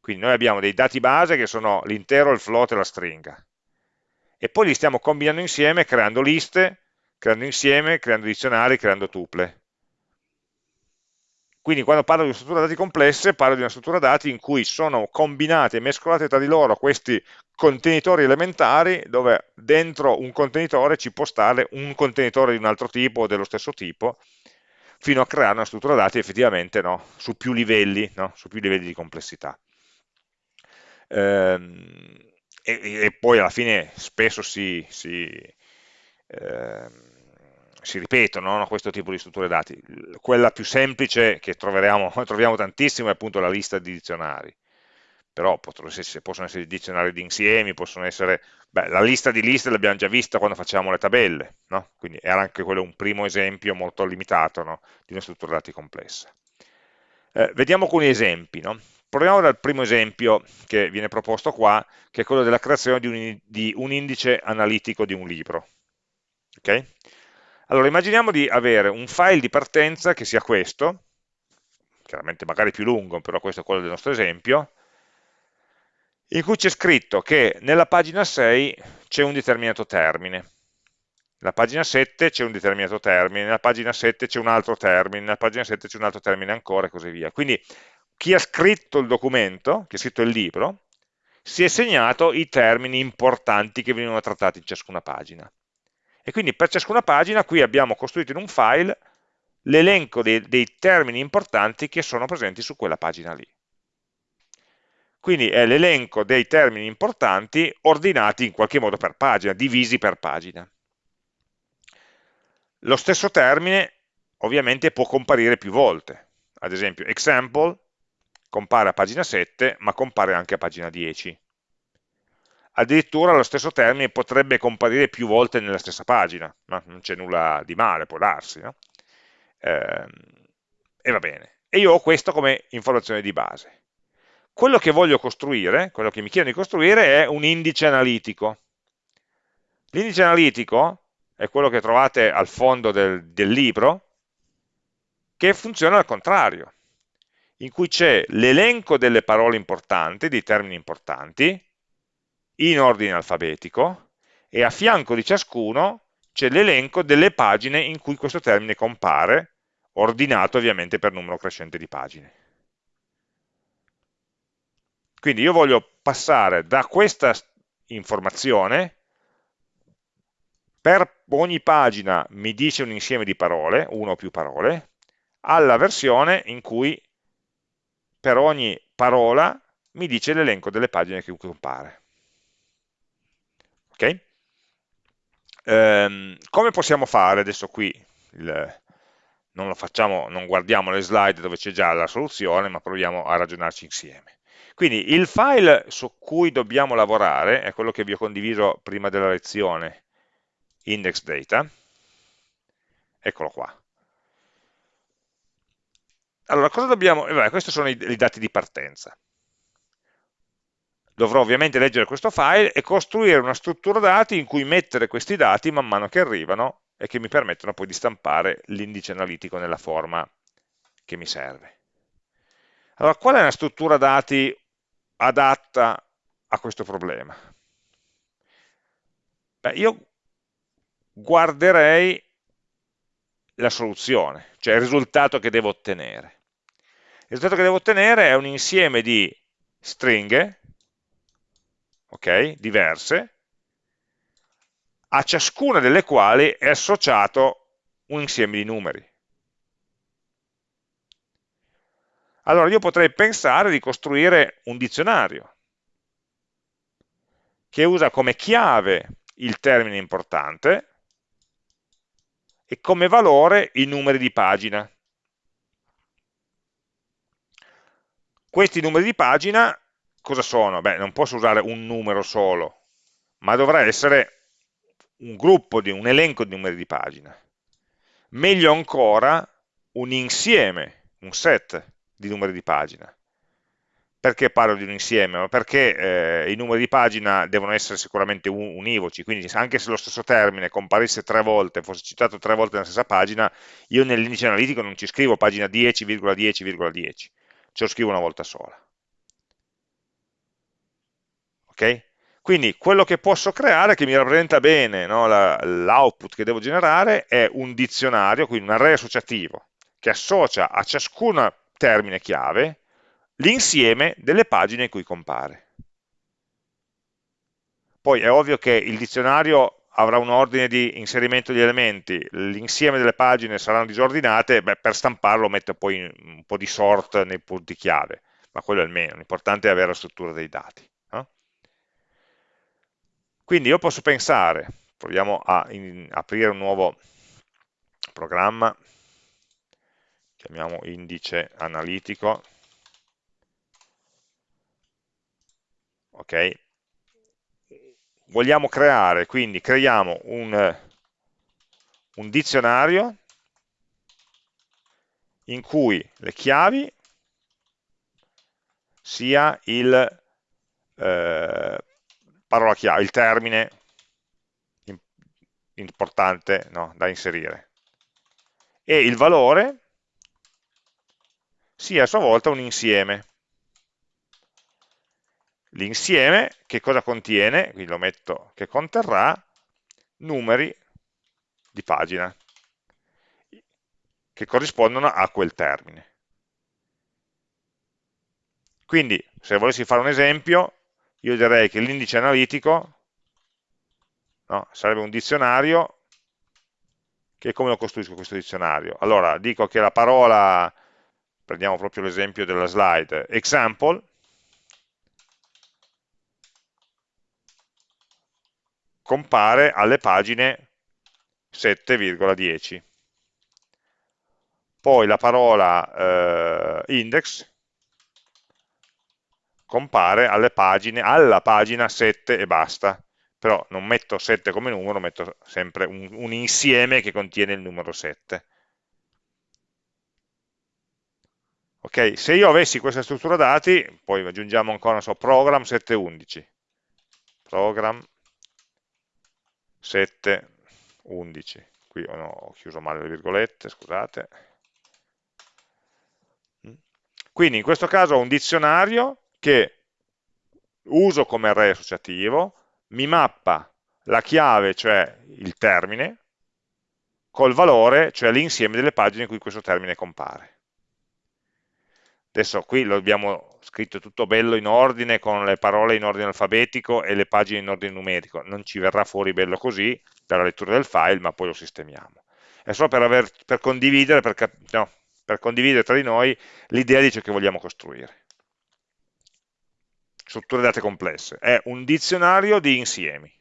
Quindi noi abbiamo dei dati base che sono l'intero, il float e la stringa. E poi li stiamo combinando insieme creando liste, creando insieme, creando dizionari, creando tuple. Quindi quando parlo di una struttura dati complesse, parlo di una struttura dati in cui sono combinate e mescolate tra di loro questi contenitori elementari, dove dentro un contenitore ci può stare un contenitore di un altro tipo o dello stesso tipo, fino a creare una struttura dati effettivamente no, su più livelli, no, su più livelli di complessità. Ehm, e, e, poi alla fine spesso si, si ehm, si ripetono no? questo tipo di strutture dati. Quella più semplice che troviamo tantissimo è appunto la lista di dizionari, però possono essere, dizionari di insiemi, possono essere... Beh, la lista di liste l'abbiamo già vista quando facciamo le tabelle, no? quindi era anche quello un primo esempio molto limitato no? di una struttura dati complessa. Eh, vediamo alcuni esempi. No? Proviamo dal primo esempio che viene proposto qua, che è quello della creazione di un, di un indice analitico di un libro. Okay? Allora, immaginiamo di avere un file di partenza che sia questo, chiaramente magari più lungo, però questo è quello del nostro esempio, in cui c'è scritto che nella pagina 6 c'è un determinato termine, nella pagina 7 c'è un determinato termine, nella pagina 7 c'è un altro termine, nella pagina 7 c'è un altro termine ancora e così via. Quindi chi ha scritto il documento, chi ha scritto il libro, si è segnato i termini importanti che venivano trattati in ciascuna pagina. E quindi per ciascuna pagina qui abbiamo costruito in un file l'elenco dei, dei termini importanti che sono presenti su quella pagina lì. Quindi è l'elenco dei termini importanti ordinati in qualche modo per pagina, divisi per pagina. Lo stesso termine ovviamente può comparire più volte. Ad esempio, example compare a pagina 7, ma compare anche a pagina 10 addirittura lo stesso termine potrebbe comparire più volte nella stessa pagina, no? non c'è nulla di male, può darsi, no? eh, e va bene. E io ho questo come informazione di base. Quello che voglio costruire, quello che mi chiedono di costruire è un indice analitico. L'indice analitico è quello che trovate al fondo del, del libro, che funziona al contrario, in cui c'è l'elenco delle parole importanti, dei termini importanti, in ordine alfabetico e a fianco di ciascuno c'è l'elenco delle pagine in cui questo termine compare, ordinato ovviamente per numero crescente di pagine. Quindi io voglio passare da questa informazione, per ogni pagina mi dice un insieme di parole, una o più parole, alla versione in cui per ogni parola mi dice l'elenco delle pagine che compare. Okay? Ehm, come possiamo fare adesso qui? Il, non facciamo, non guardiamo le slide dove c'è già la soluzione, ma proviamo a ragionarci insieme. Quindi il file su cui dobbiamo lavorare è quello che vi ho condiviso prima della lezione, index data, eccolo qua. Allora, cosa dobbiamo... Eh, beh, questi sono i, i dati di partenza dovrò ovviamente leggere questo file e costruire una struttura dati in cui mettere questi dati man mano che arrivano e che mi permettono poi di stampare l'indice analitico nella forma che mi serve. Allora, qual è una struttura dati adatta a questo problema? Beh, io guarderei la soluzione, cioè il risultato che devo ottenere. Il risultato che devo ottenere è un insieme di stringhe okay, diverse, a ciascuna delle quali è associato un insieme di numeri. Allora io potrei pensare di costruire un dizionario che usa come chiave il termine importante e come valore i numeri di pagina. Questi numeri di pagina cosa sono? Beh, non posso usare un numero solo, ma dovrà essere un gruppo, di, un elenco di numeri di pagina. Meglio ancora un insieme, un set di numeri di pagina. Perché parlo di un insieme? Perché eh, i numeri di pagina devono essere sicuramente univoci, quindi anche se lo stesso termine comparisse tre volte, fosse citato tre volte nella stessa pagina, io nell'indice analitico non ci scrivo pagina 10,10,10, ce lo scrivo una volta sola. Ok? Quindi quello che posso creare, che mi rappresenta bene no, l'output che devo generare, è un dizionario, quindi un array associativo, che associa a ciascun termine chiave l'insieme delle pagine in cui compare. Poi è ovvio che il dizionario avrà un ordine di inserimento di elementi, l'insieme delle pagine saranno disordinate, beh, per stamparlo metto poi un po' di sort nei punti chiave, ma quello è il meno, l'importante è avere la struttura dei dati. Quindi io posso pensare, proviamo a in, aprire un nuovo programma, chiamiamo indice analitico, ok? Vogliamo creare, quindi creiamo un, un dizionario in cui le chiavi sia il eh, parola chiave, il termine importante no, da inserire e il valore sia a sua volta un insieme L'insieme che cosa contiene? Qui lo metto che conterrà numeri di pagina che corrispondono a quel termine. Quindi, se volessi fare un esempio, io direi che l'indice analitico no, sarebbe un dizionario che come lo costruisco questo dizionario? Allora, dico che la parola, prendiamo proprio l'esempio della slide, example, compare alle pagine 7,10. Poi la parola eh, index compare pagine, alla pagina 7 e basta. Però non metto 7 come numero, metto sempre un, un insieme che contiene il numero 7. Ok, se io avessi questa struttura dati, poi aggiungiamo ancora, so, program 711. Program 7, 11. Qui ho, no, ho chiuso male le virgolette, scusate. Quindi in questo caso ho un dizionario che uso come array associativo, mi mappa la chiave, cioè il termine, col valore, cioè l'insieme delle pagine in cui questo termine compare. Adesso qui lo abbiamo scritto tutto bello in ordine, con le parole in ordine alfabetico e le pagine in ordine numerico. Non ci verrà fuori bello così, dalla lettura del file, ma poi lo sistemiamo. È solo per, aver, per condividere, per, no, per condividere tra di noi l'idea di ciò che vogliamo costruire. Strutture date complesse. È un dizionario di insiemi,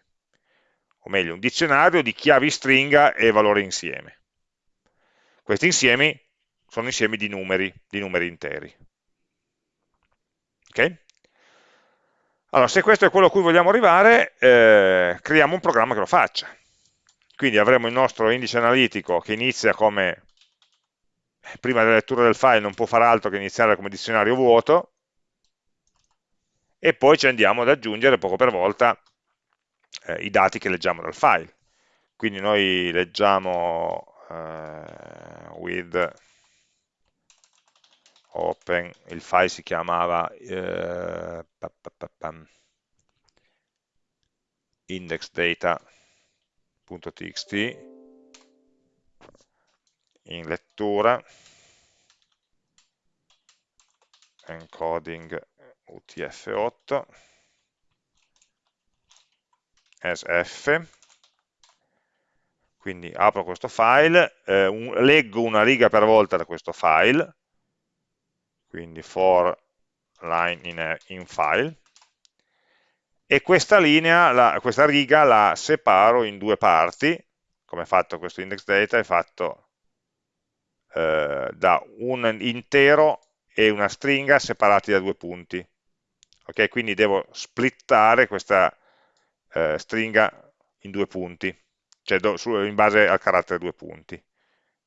o meglio, un dizionario di chiavi stringa e valori insieme. Questi insiemi sono insiemi di numeri, di numeri interi. Ok? Allora, se questo è quello a cui vogliamo arrivare, eh, creiamo un programma che lo faccia. Quindi avremo il nostro indice analitico che inizia come, prima della lettura del file non può fare altro che iniziare come dizionario vuoto, e poi ci andiamo ad aggiungere poco per volta eh, i dati che leggiamo dal file. Quindi noi leggiamo eh, with open, il file si chiamava eh, indexdata.txt in lettura encoding utf8 as f. Quindi apro questo file, eh, un, leggo una riga per volta da questo file. Quindi for line in, in file, e questa linea, la, questa riga la separo in due parti, come è fatto questo index data, è fatto eh, da un intero e una stringa separati da due punti. Ok, quindi devo splittare questa eh, stringa in due punti, cioè do, su, in base al carattere due punti.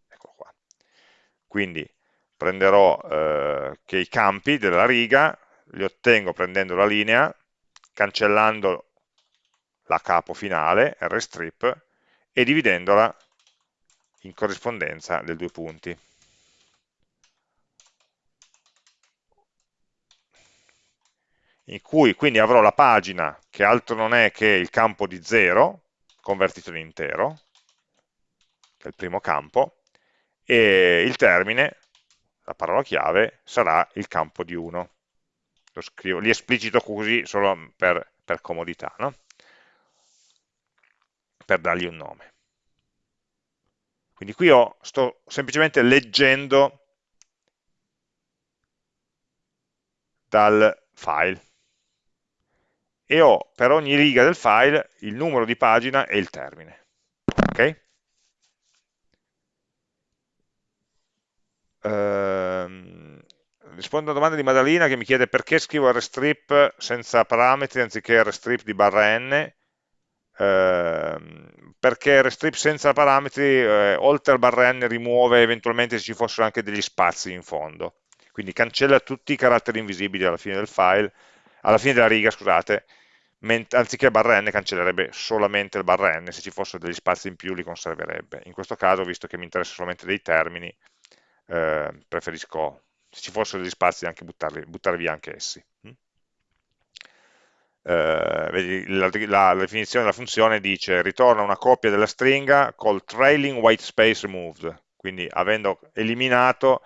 Ecco qua. Quindi prenderò eh, che i campi della riga li ottengo prendendo la linea, cancellando la capo finale, rstrip, e dividendola in corrispondenza dei due punti. In cui quindi avrò la pagina che altro non è che il campo di 0 convertito in intero, che è il primo campo, e il termine, la parola chiave, sarà il campo di 1. Lo scrivo, li esplicito così solo per, per comodità, no? per dargli un nome. Quindi qui ho, sto semplicemente leggendo dal file e ho per ogni riga del file il numero di pagina e il termine. Ok? Ehm, rispondo a una domanda di Madalina che mi chiede perché scrivo rstrip senza parametri anziché rstrip di barra n ehm, perché rstrip senza parametri eh, oltre al barra n rimuove eventualmente se ci fossero anche degli spazi in fondo quindi cancella tutti i caratteri invisibili alla fine del file alla fine della riga, scusate, anziché barra n cancellerebbe solamente il barra n, se ci fossero degli spazi in più li conserverebbe. In questo caso, visto che mi interessa solamente dei termini, eh, preferisco, se ci fossero degli spazi, anche buttarli, buttar via anche essi. Mm? Eh, la, la, la, definizione della funzione dice ritorna una copia della stringa col trailing white space removed, quindi avendo eliminato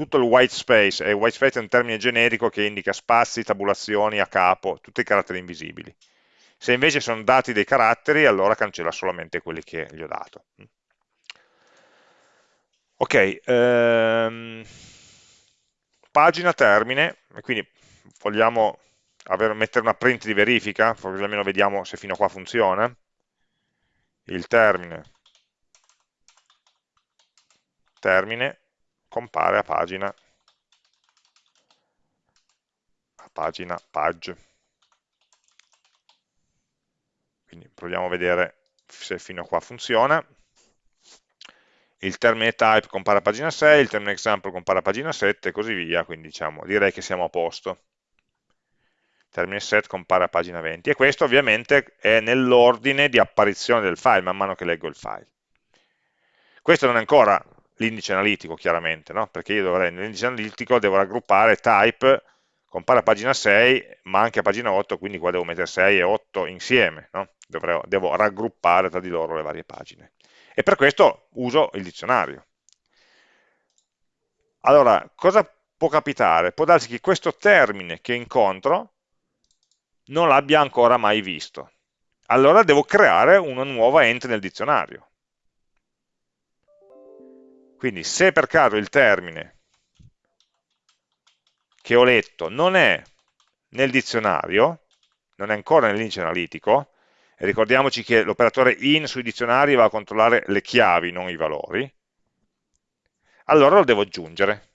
tutto il white space, e white space è un termine generico che indica spazi, tabulazioni a capo, tutti i caratteri invisibili. Se invece sono dati dei caratteri, allora cancella solamente quelli che gli ho dato. Ok, ehm, pagina termine, quindi vogliamo avere, mettere una print di verifica, così almeno vediamo se fino a qua funziona. Il termine, termine compare a pagina, a pagina page. Quindi proviamo a vedere se fino a qua funziona. Il termine type compare a pagina 6, il termine example compare a pagina 7 e così via, quindi diciamo, direi che siamo a posto. Termine set compare a pagina 20 e questo ovviamente è nell'ordine di apparizione del file man mano che leggo il file. Questo non è ancora l'indice analitico chiaramente, no? perché io dovrei nell'indice analitico devo raggruppare type, compare a pagina 6, ma anche a pagina 8, quindi qua devo mettere 6 e 8 insieme, no? Dovrei, devo raggruppare tra di loro le varie pagine. E per questo uso il dizionario. Allora, cosa può capitare? Può darsi che questo termine che incontro non l'abbia ancora mai visto. Allora devo creare una nuova entry nel dizionario. Quindi se per caso il termine che ho letto non è nel dizionario, non è ancora nell'indice analitico, e ricordiamoci che l'operatore in sui dizionari va a controllare le chiavi, non i valori, allora lo devo aggiungere.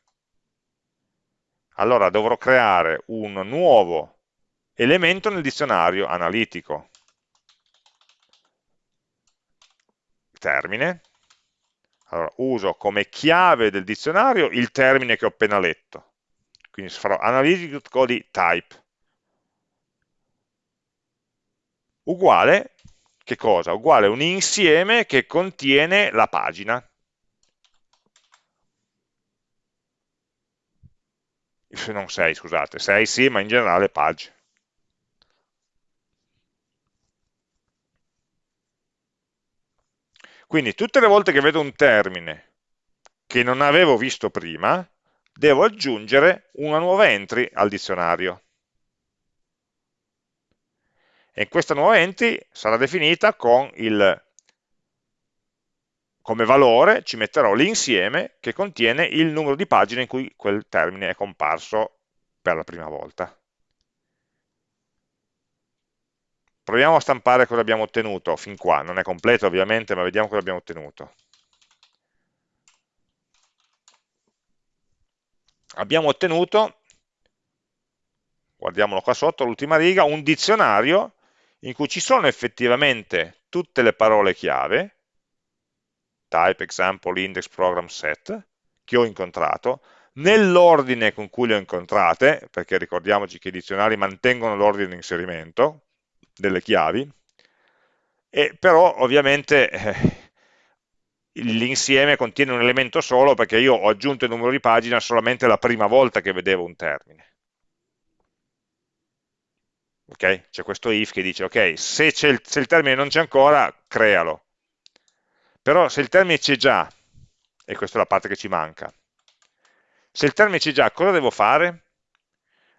Allora dovrò creare un nuovo elemento nel dizionario analitico. Termine, allora, uso come chiave del dizionario il termine che ho appena letto. Quindi farò analytical di type. Uguale, che cosa? Uguale un insieme che contiene la pagina. Non 6, scusate, 6 sì, ma in generale page. Quindi tutte le volte che vedo un termine che non avevo visto prima, devo aggiungere una nuova entry al dizionario. E questa nuova entry sarà definita con il come valore ci metterò l'insieme che contiene il numero di pagine in cui quel termine è comparso per la prima volta. Proviamo a stampare cosa abbiamo ottenuto fin qua, non è completo ovviamente, ma vediamo cosa abbiamo ottenuto. Abbiamo ottenuto, guardiamolo qua sotto, l'ultima riga, un dizionario in cui ci sono effettivamente tutte le parole chiave, type, example, index, program, set, che ho incontrato, nell'ordine con cui le ho incontrate, perché ricordiamoci che i dizionari mantengono l'ordine di inserimento delle chiavi, e però ovviamente eh, l'insieme contiene un elemento solo perché io ho aggiunto il numero di pagina solamente la prima volta che vedevo un termine. Ok? C'è questo if che dice, ok, se, il, se il termine non c'è ancora, crealo. Però se il termine c'è già, e questa è la parte che ci manca, se il termine c'è già, cosa devo fare?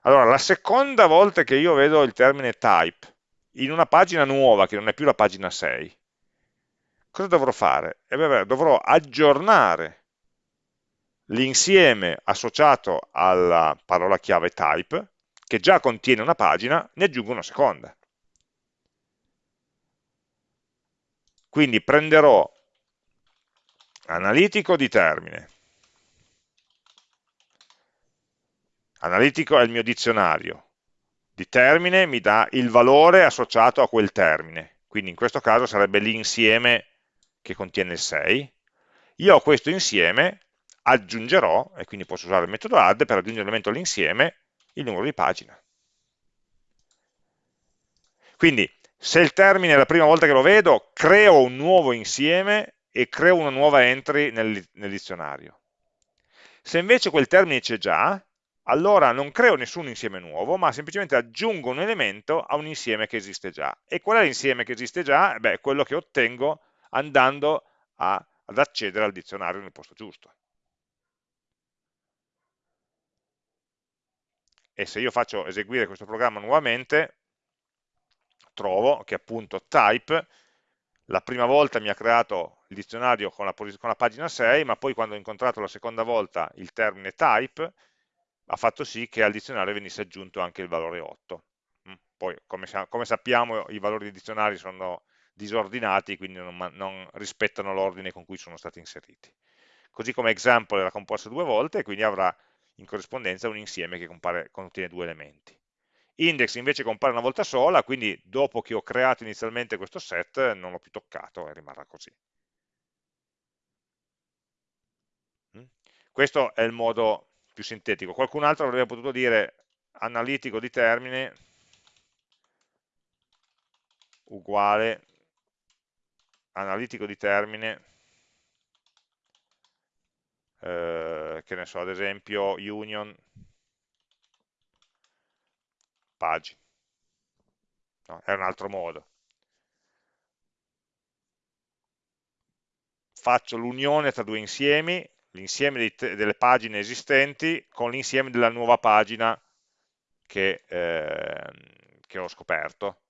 Allora, la seconda volta che io vedo il termine type in una pagina nuova, che non è più la pagina 6, cosa dovrò fare? Eh beh, dovrò aggiornare l'insieme associato alla parola chiave type, che già contiene una pagina, ne aggiungo una seconda. Quindi prenderò analitico di termine, Analitico è il mio dizionario, di termine mi dà il valore associato a quel termine, quindi in questo caso sarebbe l'insieme che contiene il 6. Io a questo insieme aggiungerò, e quindi posso usare il metodo add per aggiungere l'elemento all'insieme, il numero di pagina. Quindi se il termine è la prima volta che lo vedo, creo un nuovo insieme e creo una nuova entry nel, nel dizionario. Se invece quel termine c'è già, allora non creo nessun insieme nuovo, ma semplicemente aggiungo un elemento a un insieme che esiste già. E qual è l'insieme che esiste già? Beh, quello che ottengo andando a, ad accedere al dizionario nel posto giusto. E se io faccio eseguire questo programma nuovamente, trovo che appunto type la prima volta mi ha creato il dizionario con la, con la pagina 6, ma poi quando ho incontrato la seconda volta il termine type, ha fatto sì che al dizionario venisse aggiunto anche il valore 8. Mm, poi, come, come sappiamo, i valori dei dizionari sono disordinati, quindi non, non rispettano l'ordine con cui sono stati inseriti. Così come example era composto due volte, quindi avrà in corrispondenza un insieme che compare, contiene due elementi. Index invece compare una volta sola, quindi dopo che ho creato inizialmente questo set non l'ho più toccato e rimarrà così. Mm? Questo è il modo più sintetico. Qualcun altro avrebbe potuto dire analitico di termine uguale analitico di termine eh, che ne so, ad esempio union page no, è un altro modo faccio l'unione tra due insiemi l'insieme delle pagine esistenti con l'insieme della nuova pagina che, eh, che ho scoperto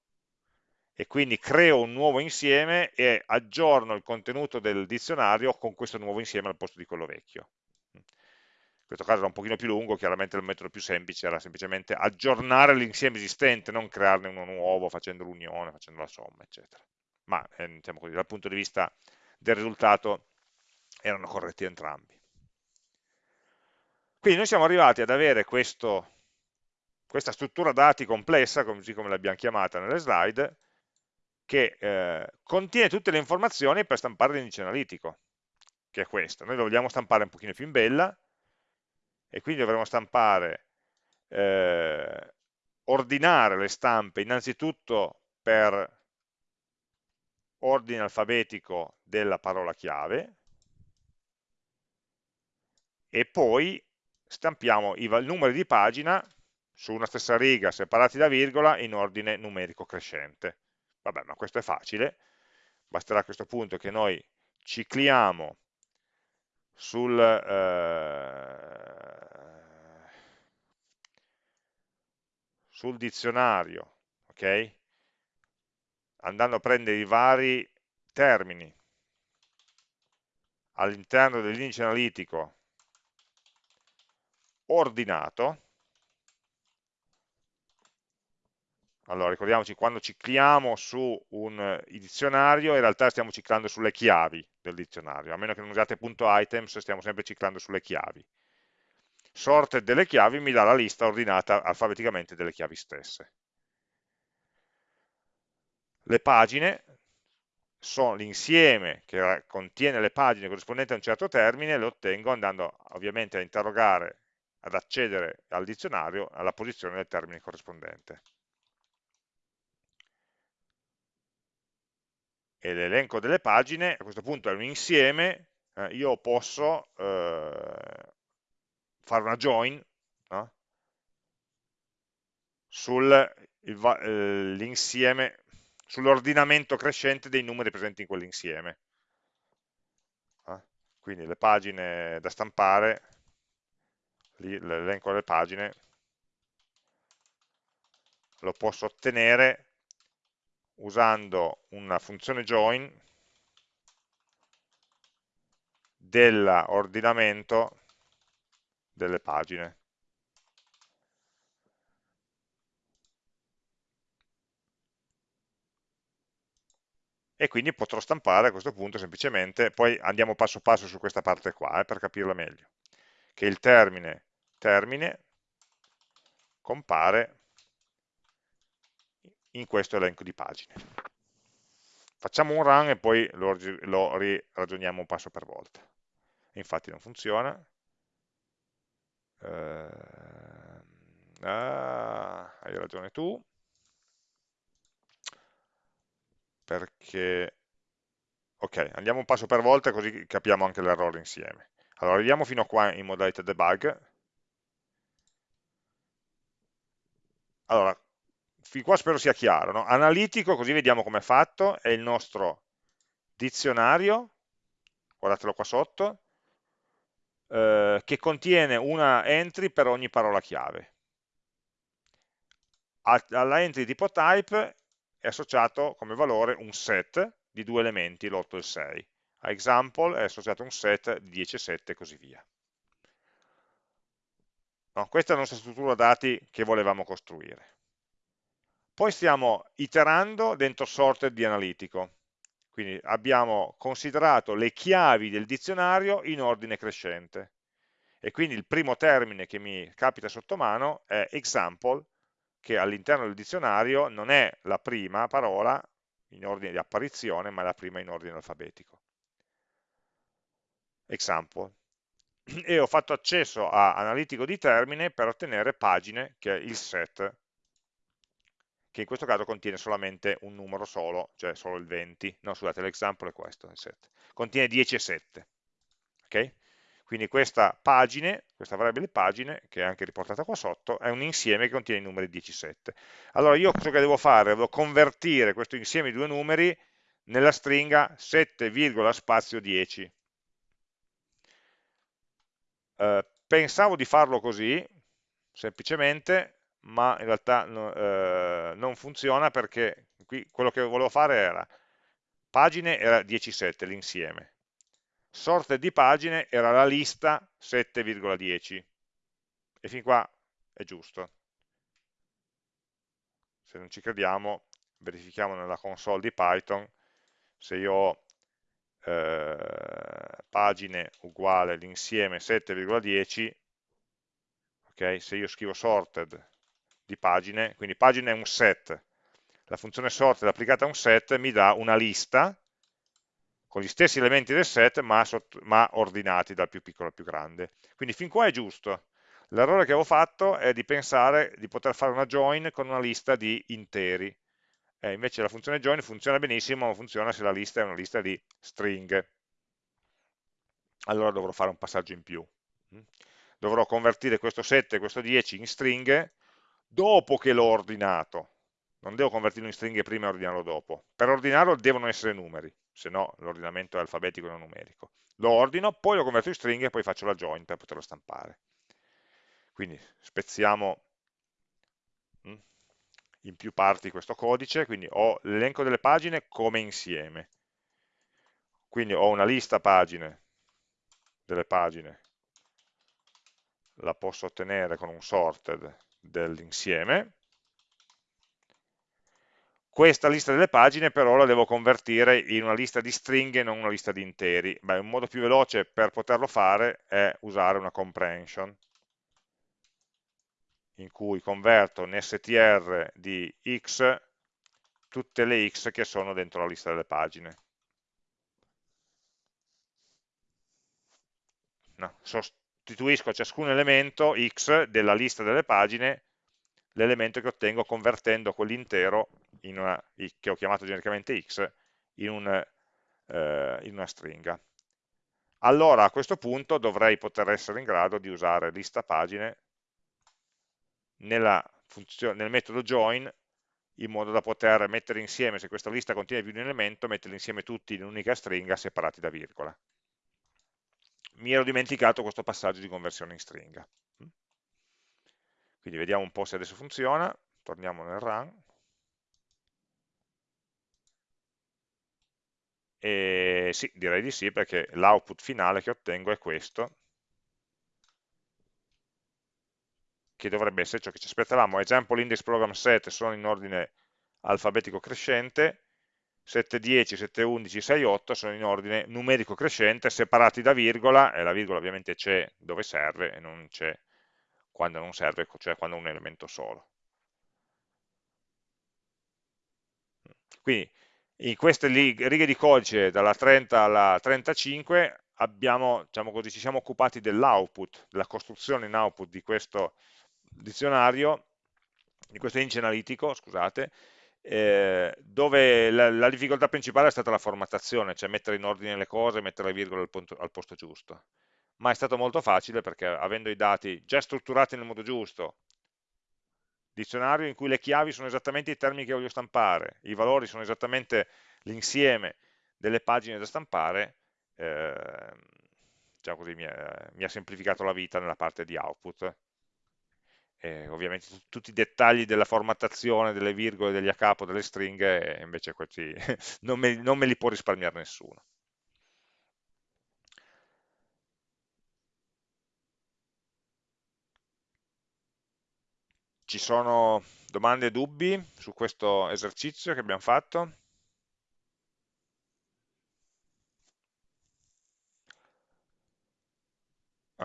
e quindi creo un nuovo insieme e aggiorno il contenuto del dizionario con questo nuovo insieme al posto di quello vecchio. In questo caso era un pochino più lungo, chiaramente il metodo più semplice era semplicemente aggiornare l'insieme esistente, non crearne uno nuovo facendo l'unione, facendo la somma, eccetera. Ma eh, diciamo così, dal punto di vista del risultato erano corretti entrambi. Quindi noi siamo arrivati ad avere questo, questa struttura dati complessa, così come l'abbiamo chiamata nelle slide, che eh, contiene tutte le informazioni per stampare l'indice analitico, che è questo. Noi lo vogliamo stampare un pochino più in bella, e quindi dovremo stampare, eh, ordinare le stampe innanzitutto per ordine alfabetico della parola chiave, e poi stampiamo i numeri di pagina su una stessa riga separati da virgola in ordine numerico crescente. Vabbè, ma questo è facile, basterà a questo punto che noi cicliamo sul, eh, sul dizionario, ok? andando a prendere i vari termini all'interno dell'indice analitico ordinato allora ricordiamoci, quando cicliamo su un dizionario, in realtà stiamo ciclando sulle chiavi del dizionario, a meno che non usiate punto .items, stiamo sempre ciclando sulle chiavi. Sorted delle chiavi mi dà la lista ordinata alfabeticamente delle chiavi stesse. Le pagine sono l'insieme che contiene le pagine corrispondenti a un certo termine, le ottengo andando ovviamente a interrogare, ad accedere al dizionario alla posizione del termine corrispondente. E l'elenco delle pagine a questo punto è un insieme, eh, io posso eh, fare una join no? sull'insieme sull'ordinamento crescente dei numeri presenti in quell'insieme. Eh? Quindi le pagine da stampare, l'elenco delle pagine, lo posso ottenere usando una funzione join dell'ordinamento delle pagine. e quindi potrò stampare a questo punto semplicemente, poi andiamo passo passo su questa parte qua eh, per capirla meglio, che il termine termine compare in questo elenco di pagine. Facciamo un run e poi lo, lo ragioniamo passo per volta. Infatti non funziona. Uh, ah, hai ragione tu. perché... Ok, andiamo un passo per volta così capiamo anche l'errore insieme. Allora, arriviamo fino a qua in modalità debug. Allora, fin qua spero sia chiaro. No? Analitico, così vediamo come è fatto, è il nostro dizionario, guardatelo qua sotto, eh, che contiene una entry per ogni parola chiave. Alla entry tipo type è associato come valore un set di due elementi, l'8 e il 6. A example è associato un set di 10 e 7 e così via. No, questa è la nostra struttura dati che volevamo costruire. Poi stiamo iterando dentro sorted di analitico. Quindi abbiamo considerato le chiavi del dizionario in ordine crescente. E quindi il primo termine che mi capita sotto mano è example che all'interno del dizionario non è la prima parola in ordine di apparizione, ma la prima in ordine alfabetico. Example. E ho fatto accesso a analitico di termine per ottenere pagine, che è il set, che in questo caso contiene solamente un numero solo, cioè solo il 20. No, scusate, l'example è questo, il set. Contiene 10 e 7. Ok? Quindi questa pagine, questa variabile pagine, che è anche riportata qua sotto, è un insieme che contiene i numeri 10 e 7. Allora io cosa che devo fare? Devo convertire questo insieme di due numeri nella stringa 7, spazio 10. Eh, pensavo di farlo così, semplicemente, ma in realtà no, eh, non funziona perché qui quello che volevo fare era pagine era 10,7 l'insieme, sorte di pagine era la lista 7,10 e fin qua è giusto. Se non ci crediamo, verifichiamo nella console di Python se io ho eh, pagine uguale l'insieme 7,10 ok, se io scrivo sorted di pagine, quindi pagine è un set, la funzione sorted applicata a un set mi dà una lista con gli stessi elementi del set ma, ma ordinati dal più piccolo al più grande. Quindi fin qua è giusto. L'errore che avevo fatto è di pensare di poter fare una join con una lista di interi. Eh, invece la funzione join funziona benissimo, ma funziona se la lista è una lista di stringhe. Allora dovrò fare un passaggio in più. Mm. Dovrò convertire questo 7 e questo 10 in stringhe dopo che l'ho ordinato. Non devo convertirlo in stringhe prima e ordinarlo dopo. Per ordinarlo devono essere numeri se no l'ordinamento è alfabetico e non numerico. Lo ordino, poi lo converto in stringhe e poi faccio la join per poterlo stampare. Quindi spezziamo mm, in più parti questo codice, quindi ho l'elenco delle pagine come insieme. Quindi ho una lista pagine delle pagine, la posso ottenere con un sorted dell'insieme, questa lista delle pagine però la devo convertire in una lista di stringhe e non una lista di interi. Beh, un modo più veloce per poterlo fare è usare una comprehension, in cui converto in str di x tutte le x che sono dentro la lista delle pagine. No, sostituisco a ciascun elemento x della lista delle pagine l'elemento che ottengo convertendo quell'intero che ho chiamato genericamente x in, un, eh, in una stringa. Allora a questo punto dovrei poter essere in grado di usare lista pagine nel metodo join in modo da poter mettere insieme, se questa lista contiene più di un elemento, metterli insieme tutti in un'unica stringa separati da virgola. Mi ero dimenticato questo passaggio di conversione in stringa. Quindi vediamo un po' se adesso funziona, torniamo nel run. E sì, direi di sì, perché l'output finale che ottengo è questo, che dovrebbe essere ciò che ci aspettavamo. Example index program set sono in ordine alfabetico crescente, 710, 711, 68 sono in ordine numerico crescente, separati da virgola, e la virgola ovviamente c'è dove serve e non c'è quando non serve, cioè quando è un elemento solo. Quindi in queste righe di codice dalla 30 alla 35 abbiamo, diciamo così, ci siamo occupati dell'output, della costruzione in output di questo dizionario, di questo indice analitico, scusate, eh, dove la, la, difficoltà principale è stata la formattazione, cioè mettere in ordine le cose, mettere le virgole al, punto, al posto giusto. Ma è stato molto facile perché avendo i dati già strutturati nel modo giusto, dizionario in cui le chiavi sono esattamente i termini che voglio stampare, i valori sono esattamente l'insieme delle pagine da stampare, eh, già così mi ha semplificato la vita nella parte di output eh, ovviamente tutti i dettagli della formattazione, delle virgole, degli a capo, delle stringhe, invece questi non, me, non me li può risparmiare nessuno. Ci sono domande e dubbi su questo esercizio che abbiamo fatto?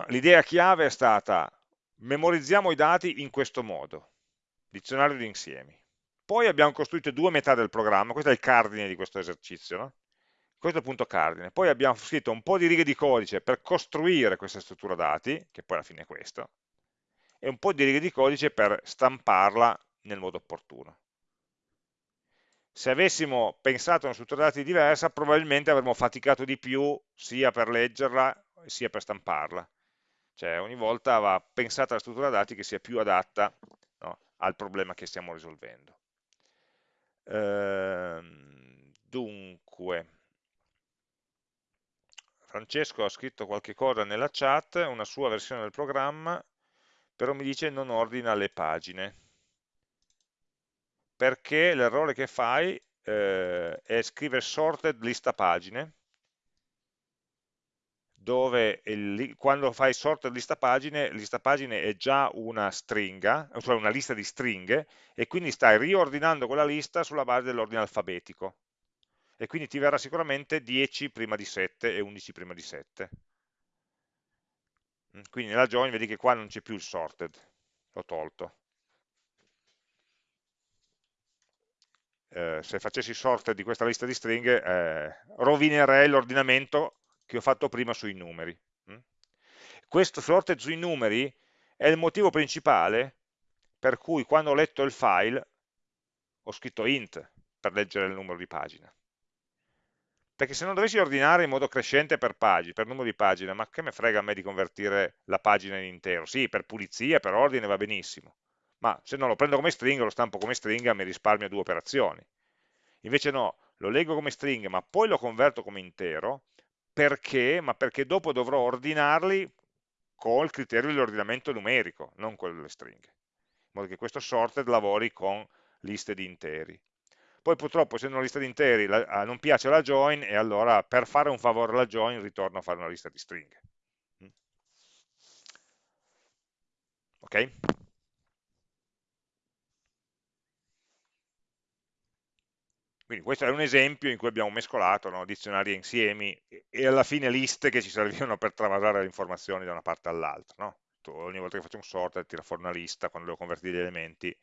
L'idea chiave è stata memorizziamo i dati in questo modo, dizionario di insiemi. Poi abbiamo costruito due metà del programma, questo è il cardine di questo esercizio, no? questo è il punto cardine. Poi abbiamo scritto un po' di righe di codice per costruire questa struttura dati, che poi alla fine è questo, e un po' di righe di codice per stamparla nel modo opportuno. Se avessimo pensato a una struttura dati diversa, probabilmente avremmo faticato di più sia per leggerla sia per stamparla cioè ogni volta va pensata la struttura dati che sia più adatta no, al problema che stiamo risolvendo. Ehm, dunque, Francesco ha scritto qualche cosa nella chat, una sua versione del programma, però mi dice non ordina le pagine, perché l'errore che fai eh, è scrivere sorted lista pagine, dove il, quando fai sorted lista pagine, lista pagine è già una stringa, cioè una lista di stringhe, e quindi stai riordinando quella lista sulla base dell'ordine alfabetico. E quindi ti verrà sicuramente 10 prima di 7 e 11 prima di 7. Mm, quindi nella join vedi che qua non c'è più il sorted, l'ho tolto. Eh, se facessi sorted di questa lista di stringhe, eh, rovinerei l'ordinamento che ho fatto prima sui numeri. Mm? Questo sorted sui numeri è il motivo principale per cui quando ho letto il file ho scritto int per leggere il numero di pagina. Perché se non dovessi ordinare in modo crescente per, pagine, per numero di pagine, ma che me frega a me di convertire la pagina in intero? Sì, per pulizia, per ordine va benissimo, ma se no lo prendo come stringa, lo stampo come stringa, mi risparmio due operazioni. Invece no, lo leggo come stringa, ma poi lo converto come intero, perché? Ma perché dopo dovrò ordinarli con il criterio dell'ordinamento numerico, non quello delle stringhe, in modo che questo sorted lavori con liste di interi. Poi purtroppo essendo una lista di interi la, ah, non piace la join e allora per fare un favore alla join ritorno a fare una lista di stringhe. Mm. Ok? Quindi questo è un esempio in cui abbiamo mescolato no, dizionari e insiemi e alla fine liste che ci servivano per travasare le informazioni da una parte all'altra. No? Ogni volta che faccio un sort tira fuori una lista, quando devo convertire gli elementi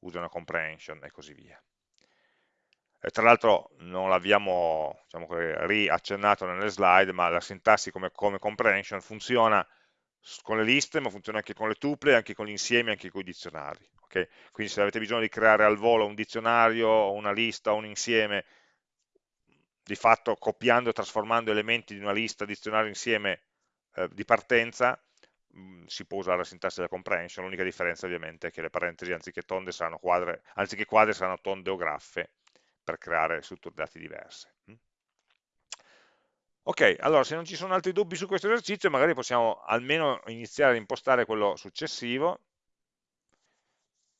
uso una comprehension e così via. E tra l'altro non l'abbiamo diciamo, riaccennato nelle slide, ma la sintassi come, come comprehension funziona con le liste, ma funziona anche con le tuple, anche con gli insiemi, anche con i dizionari. Okay? Quindi se avete bisogno di creare al volo un dizionario, una lista, un insieme, di fatto copiando e trasformando elementi di una lista, dizionario, insieme eh, di partenza, mh, mm, si può usare la sintassi della comprehension, l'unica differenza ovviamente è che le parentesi anziché tonde saranno quadre, anziché quadre saranno tonde o graffe per creare strutture dati diverse. Ok, allora se non ci sono altri dubbi su questo esercizio magari possiamo almeno iniziare a impostare quello successivo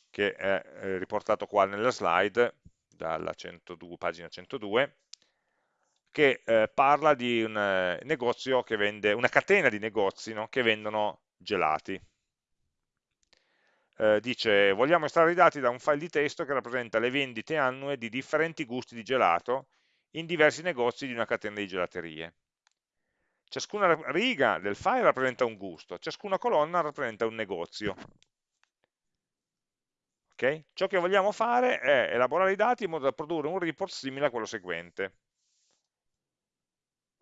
che è eh, riportato qua nella slide dalla 102, pagina 102 che eh, parla di un eh, negozio che vende, una catena di negozi no, che vendono gelati. Eh, dice, vogliamo estrarre i dati da un file di testo che rappresenta le vendite annue di differenti gusti di gelato in diversi negozi di una catena di gelaterie. Ciascuna riga del file rappresenta un gusto, ciascuna colonna rappresenta un negozio. Okay? Ciò che vogliamo fare è elaborare i dati in modo da produrre un report simile a quello seguente.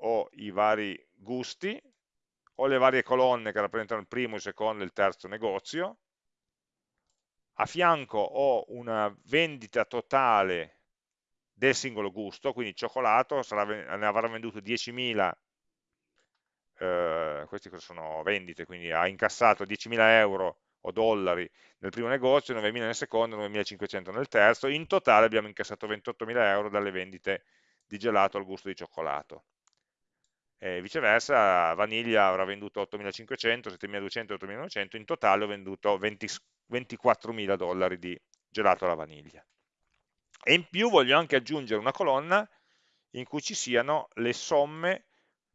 Ho i vari gusti, ho le varie colonne che rappresentano il primo, il secondo e il terzo negozio, a fianco ho una vendita totale del singolo gusto, quindi cioccolato sarà, ne avrà venduto 10.000, eh, questi sono vendite, quindi ha incassato 10.000 euro o dollari nel primo negozio, 9.000 nel secondo, 9.500 nel terzo, in totale abbiamo incassato 28.000 euro dalle vendite di gelato al gusto di cioccolato. E viceversa, vaniglia avrà venduto 8.500, 7.200, 8.900, in totale ho venduto 24.000 dollari di gelato alla vaniglia e in più voglio anche aggiungere una colonna in cui ci siano le somme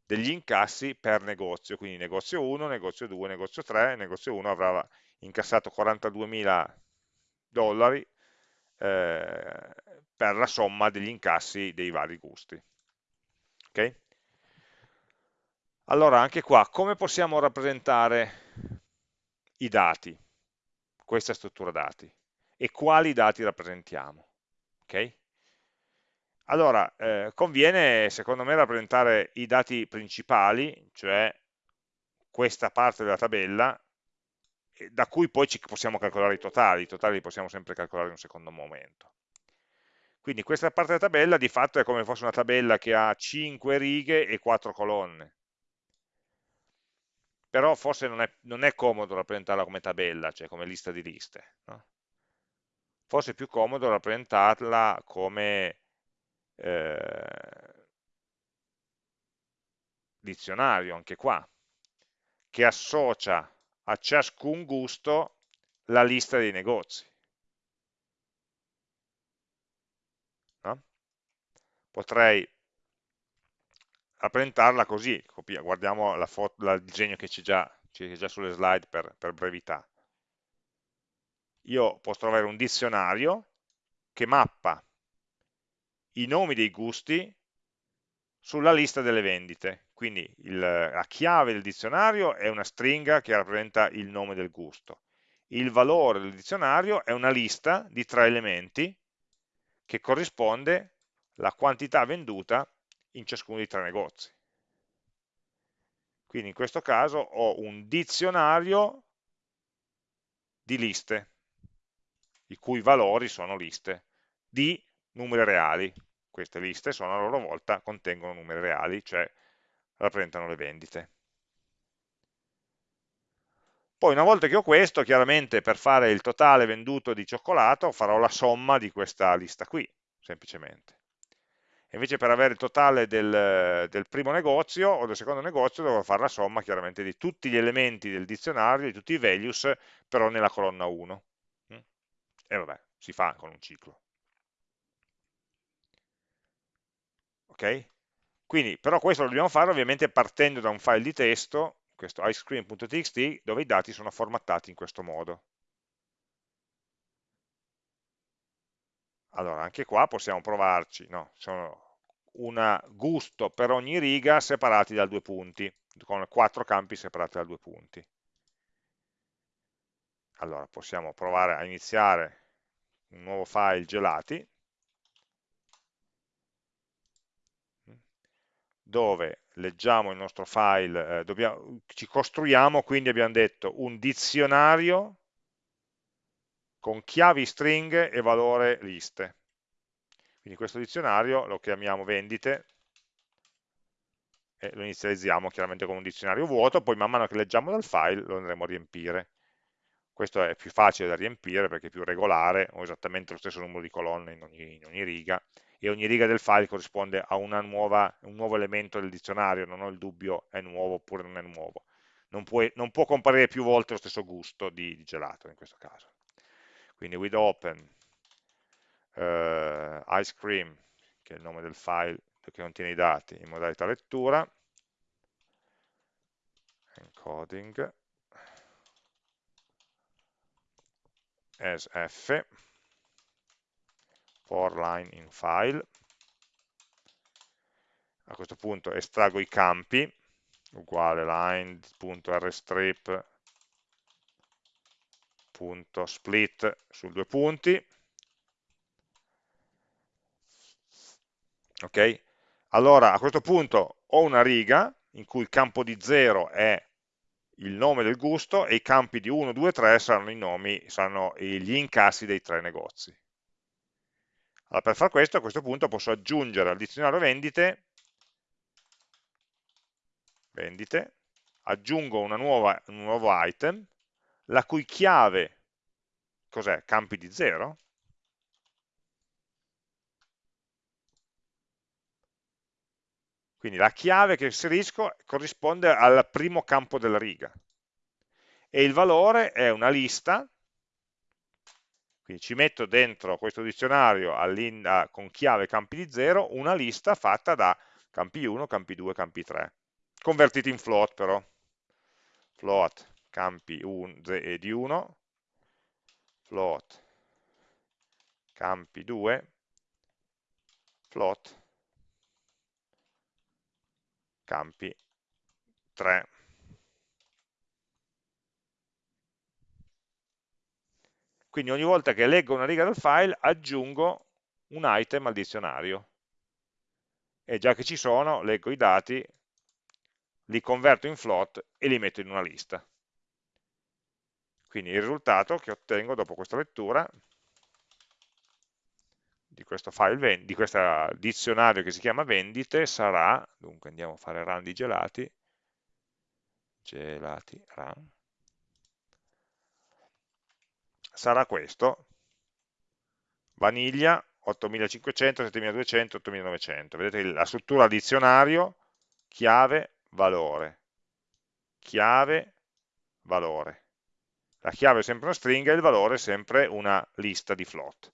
degli incassi per negozio, quindi negozio 1, negozio 2, negozio 3, negozio 1 avrà incassato 42.000 dollari eh, per la somma degli incassi dei vari gusti. Okay? Allora, anche qua, come possiamo rappresentare i dati, questa struttura dati, e quali dati rappresentiamo? Ok? Allora, eh, conviene secondo me rappresentare i dati principali, cioè questa parte della tabella, da cui poi ci possiamo calcolare i totali, i totali li possiamo sempre calcolare in un secondo momento. Quindi questa parte della tabella di fatto è come fosse una tabella che ha 5 righe e 4 colonne. Però forse non è, non è comodo rappresentarla come tabella, cioè come lista di liste. No? Forse è più comodo rappresentarla come eh, dizionario, anche qua, che associa a ciascun gusto la lista dei negozi. No? Potrei rappresentarla così, guardiamo la foto, il disegno che c'è già, già, sulle slide per, per brevità io posso trovare un dizionario che mappa i nomi dei gusti sulla lista delle vendite. Quindi il, la chiave del dizionario è una stringa che rappresenta il nome del gusto. Il valore del dizionario è una lista di tre elementi che corrisponde alla quantità venduta in ciascuno dei tre negozi. Quindi in questo caso ho un dizionario di liste i cui valori sono liste di numeri reali. Queste liste sono a loro volta, contengono numeri reali, cioè rappresentano le vendite. Poi una volta che ho questo, chiaramente per fare il totale venduto di cioccolato farò la somma di questa lista qui, semplicemente. E invece per avere il totale del, del, primo negozio o del secondo negozio devo fare la somma chiaramente di tutti gli elementi del dizionario, di tutti i values, però nella colonna 1 e vabbè, si fa con un ciclo. Ok? Quindi, però questo lo dobbiamo fare ovviamente partendo da un file di testo, questo icecream.txt, dove i dati sono formattati in questo modo. allora anche qua possiamo provarci, no? sono un gusto per ogni riga separati da due punti, con quattro campi separati da due punti. Allora possiamo provare a iniziare un nuovo file gelati, dove leggiamo il nostro file, eh, dobbiamo, ci costruiamo, quindi abbiamo detto, un dizionario con chiavi stringhe e valore liste. Quindi questo dizionario lo chiamiamo vendite e lo inizializziamo chiaramente con un dizionario vuoto, poi man mano che leggiamo dal file lo andremo a riempire. Questo è più facile da riempire perché è più regolare, ho esattamente lo stesso numero di colonne in ogni, in ogni riga, e ogni riga del file corrisponde a nuova, un nuovo elemento del dizionario, non ho il dubbio è nuovo oppure non è nuovo. Non, puoi, non può comparire più volte lo stesso gusto di, di gelato in questo caso quindi with open eh, ice cream, che è il nome del file che contiene i dati in modalità lettura, encoding as f for line in file. A questo punto estraggo i campi uguale line.rstrip punto split su due punti. Ok? Allora a questo punto ho una riga in cui il campo di 0 è il nome del gusto e i campi di 1, 2, 3 saranno i nomi, saranno gli incassi dei tre negozi. Allora, per far questo, a questo punto posso aggiungere al dizionario vendite, vendite aggiungo nuova, un nuovo item la cui chiave, cos'è? Campi di 0? Quindi la chiave che inserisco corrisponde al primo campo della riga. E il valore è una lista, quindi ci metto dentro questo dizionario con chiave campi di 0 una lista fatta da campi 1, campi 2, campi 3, convertiti in float però, float campi un, di 1, float campi 2, float campi 3. Quindi ogni volta che leggo una riga del file aggiungo un item al dizionario. E già che ci sono, leggo i dati, li converto in float e li metto in una lista. Quindi il risultato che ottengo dopo questa lettura di questo file, di questo dizionario che si chiama vendite sarà, dunque andiamo a fare run di gelati, gelati run, sarà questo, vaniglia 8500, 7200, 8900, vedete la struttura dizionario, chiave, valore, chiave, valore. La chiave è sempre una stringa e il valore è sempre una lista di float.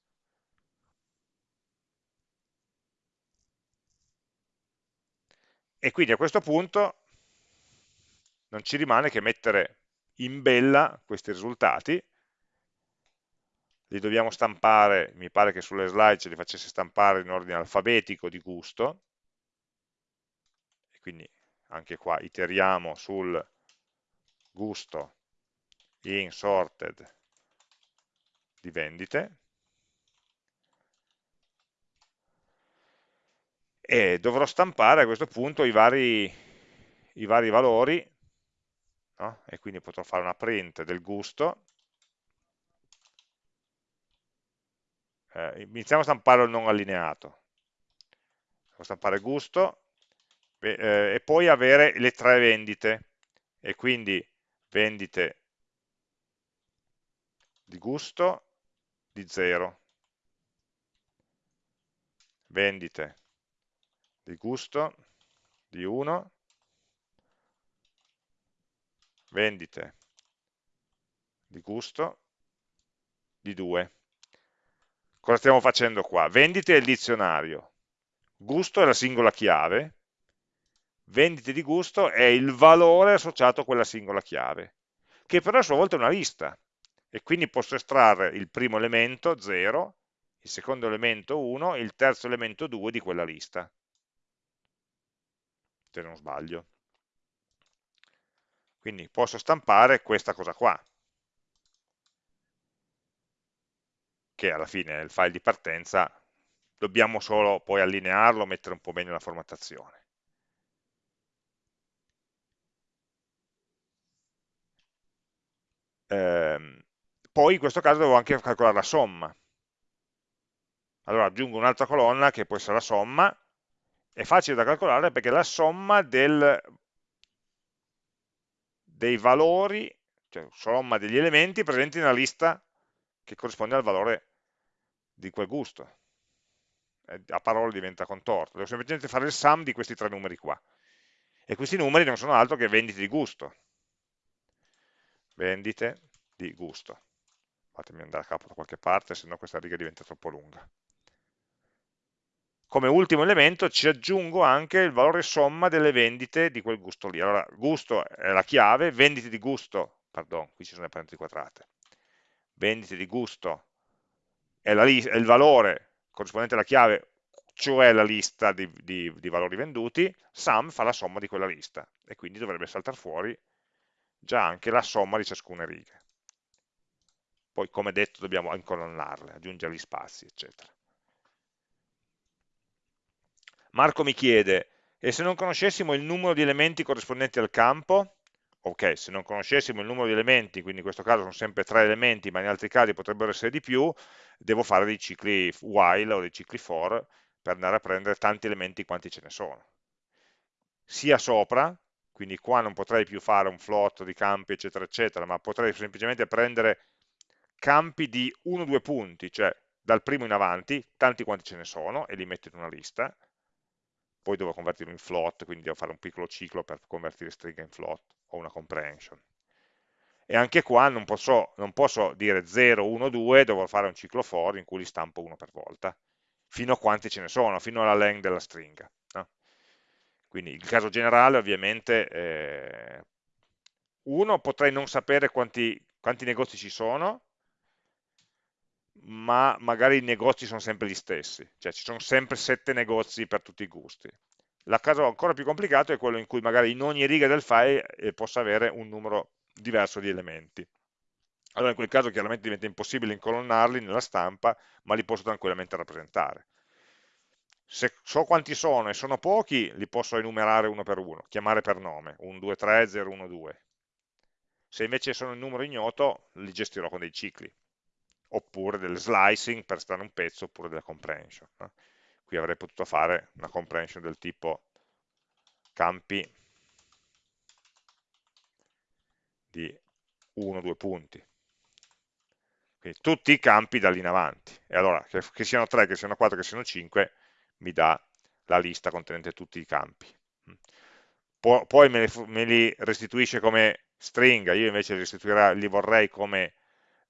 E quindi a questo punto non ci rimane che mettere in bella questi risultati, li dobbiamo stampare, mi pare che sulle slide ce li facesse stampare in ordine alfabetico di gusto, e quindi anche qua iteriamo sul gusto in sorted di vendite e dovrò stampare a questo punto i vari, i vari valori no? e quindi potrò fare una print del gusto. Eh, iniziamo a stampare il non allineato. Devo stampare gusto eh, e poi avere le tre vendite. E quindi vendite di gusto di 0, vendite di gusto di 1, vendite. Di gusto di 2. Cosa stiamo facendo qua? Vendite è il dizionario, gusto è la singola chiave, vendite di gusto è il valore associato a quella singola chiave, che però a sua volta è una lista, e quindi posso estrarre il primo elemento, 0, il secondo elemento 1 e il terzo elemento 2 di quella lista, se non sbaglio. Quindi posso stampare questa cosa qua, che alla fine è il file di partenza, dobbiamo solo poi allinearlo, mettere un po' meglio la formattazione. Eh, poi in questo caso devo anche calcolare la somma. Allora aggiungo un'altra colonna che può essere la somma, è facile da calcolare perché la somma del, dei valori, cioè somma degli elementi presenti nella lista che corrisponde al valore di quel gusto. Eh, a parole diventa contorto, devo semplicemente fare il sum di questi tre numeri qua. E questi numeri non sono altro che vendite di gusto. Vendite di gusto. Fatemi andare a capo da qualche parte, se no questa riga diventa troppo lunga. Come ultimo elemento ci aggiungo anche il valore somma delle vendite di quel gusto lì. Allora, gusto è la chiave, vendite di gusto, pardon, qui ci sono le parentesi quadrate, vendite di gusto è, la, è il valore corrispondente alla chiave, cioè la lista di, di, di valori venduti, sum fa la somma di quella lista e quindi dovrebbe saltare fuori già anche la somma di ciascuna riga. Poi, come detto, dobbiamo incolonnarle, aggiungere gli spazi, eccetera. Marco mi chiede, e se non conoscessimo il numero di elementi corrispondenti al campo? Ok, se non conoscessimo il numero di elementi, quindi in questo caso sono sempre tre elementi, ma in altri casi potrebbero essere di più, devo fare dei cicli while o dei cicli for per andare a prendere tanti elementi quanti ce ne sono. Sia sopra, quindi qua non potrei più fare un float di campi, eccetera, eccetera, ma potrei semplicemente prendere campi di 1-2 punti, cioè dal primo in avanti, tanti quanti ce ne sono, e li metto in una lista, poi devo convertirlo in float, quindi devo fare un piccolo ciclo per convertire stringa in float o una comprehension. E anche qua non posso, non posso dire 0, 1, 2, devo fare un ciclo for in cui li stampo uno per volta, fino a quanti ce ne sono, fino alla length della stringa. No? Quindi il caso generale ovviamente, eh, uno, potrei non sapere quanti, quanti negozi ci sono, ma magari i negozi sono sempre gli stessi, cioè ci sono sempre sette negozi per tutti i gusti. Il caso ancora più complicato è quello in cui magari in ogni riga del file eh, possa avere un numero diverso di elementi. Allora in quel caso chiaramente diventa impossibile incolonnarli nella stampa, ma li posso tranquillamente rappresentare. Se so quanti sono e sono pochi, li posso enumerare uno per uno, chiamare per nome, 1, 2, 3, 0, 1, 2. Se invece sono in numero ignoto, li gestirò con dei cicli oppure del slicing per stare un pezzo, oppure della comprehension. No? Qui avrei potuto fare una comprehension del tipo campi di 1-2 punti. Quindi tutti i campi da lì in avanti. E allora, che, che siano 3, che siano 4, che siano 5, mi dà la lista contenente tutti i campi. Poi me li, me li restituisce come stringa, io invece li, li vorrei come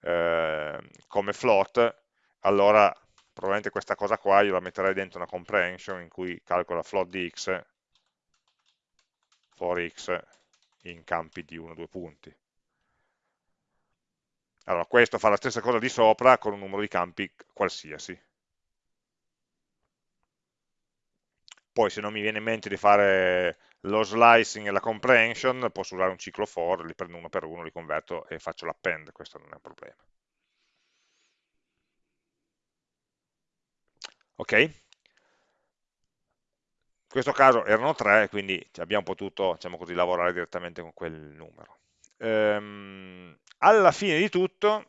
eh, come float, allora probabilmente questa cosa qua io la metterei dentro una comprehension in cui calcola float di x for x in campi di 1-2 punti. Allora, questo fa la stessa cosa di sopra con un numero di campi qualsiasi. Poi se non mi viene in mente di fare lo slicing e la comprehension, posso usare un ciclo for, li prendo uno per uno, li converto e faccio l'append, questo non è un problema. Ok? In questo caso erano tre, quindi abbiamo potuto diciamo così, lavorare direttamente con quel numero. Ehm, alla fine di tutto,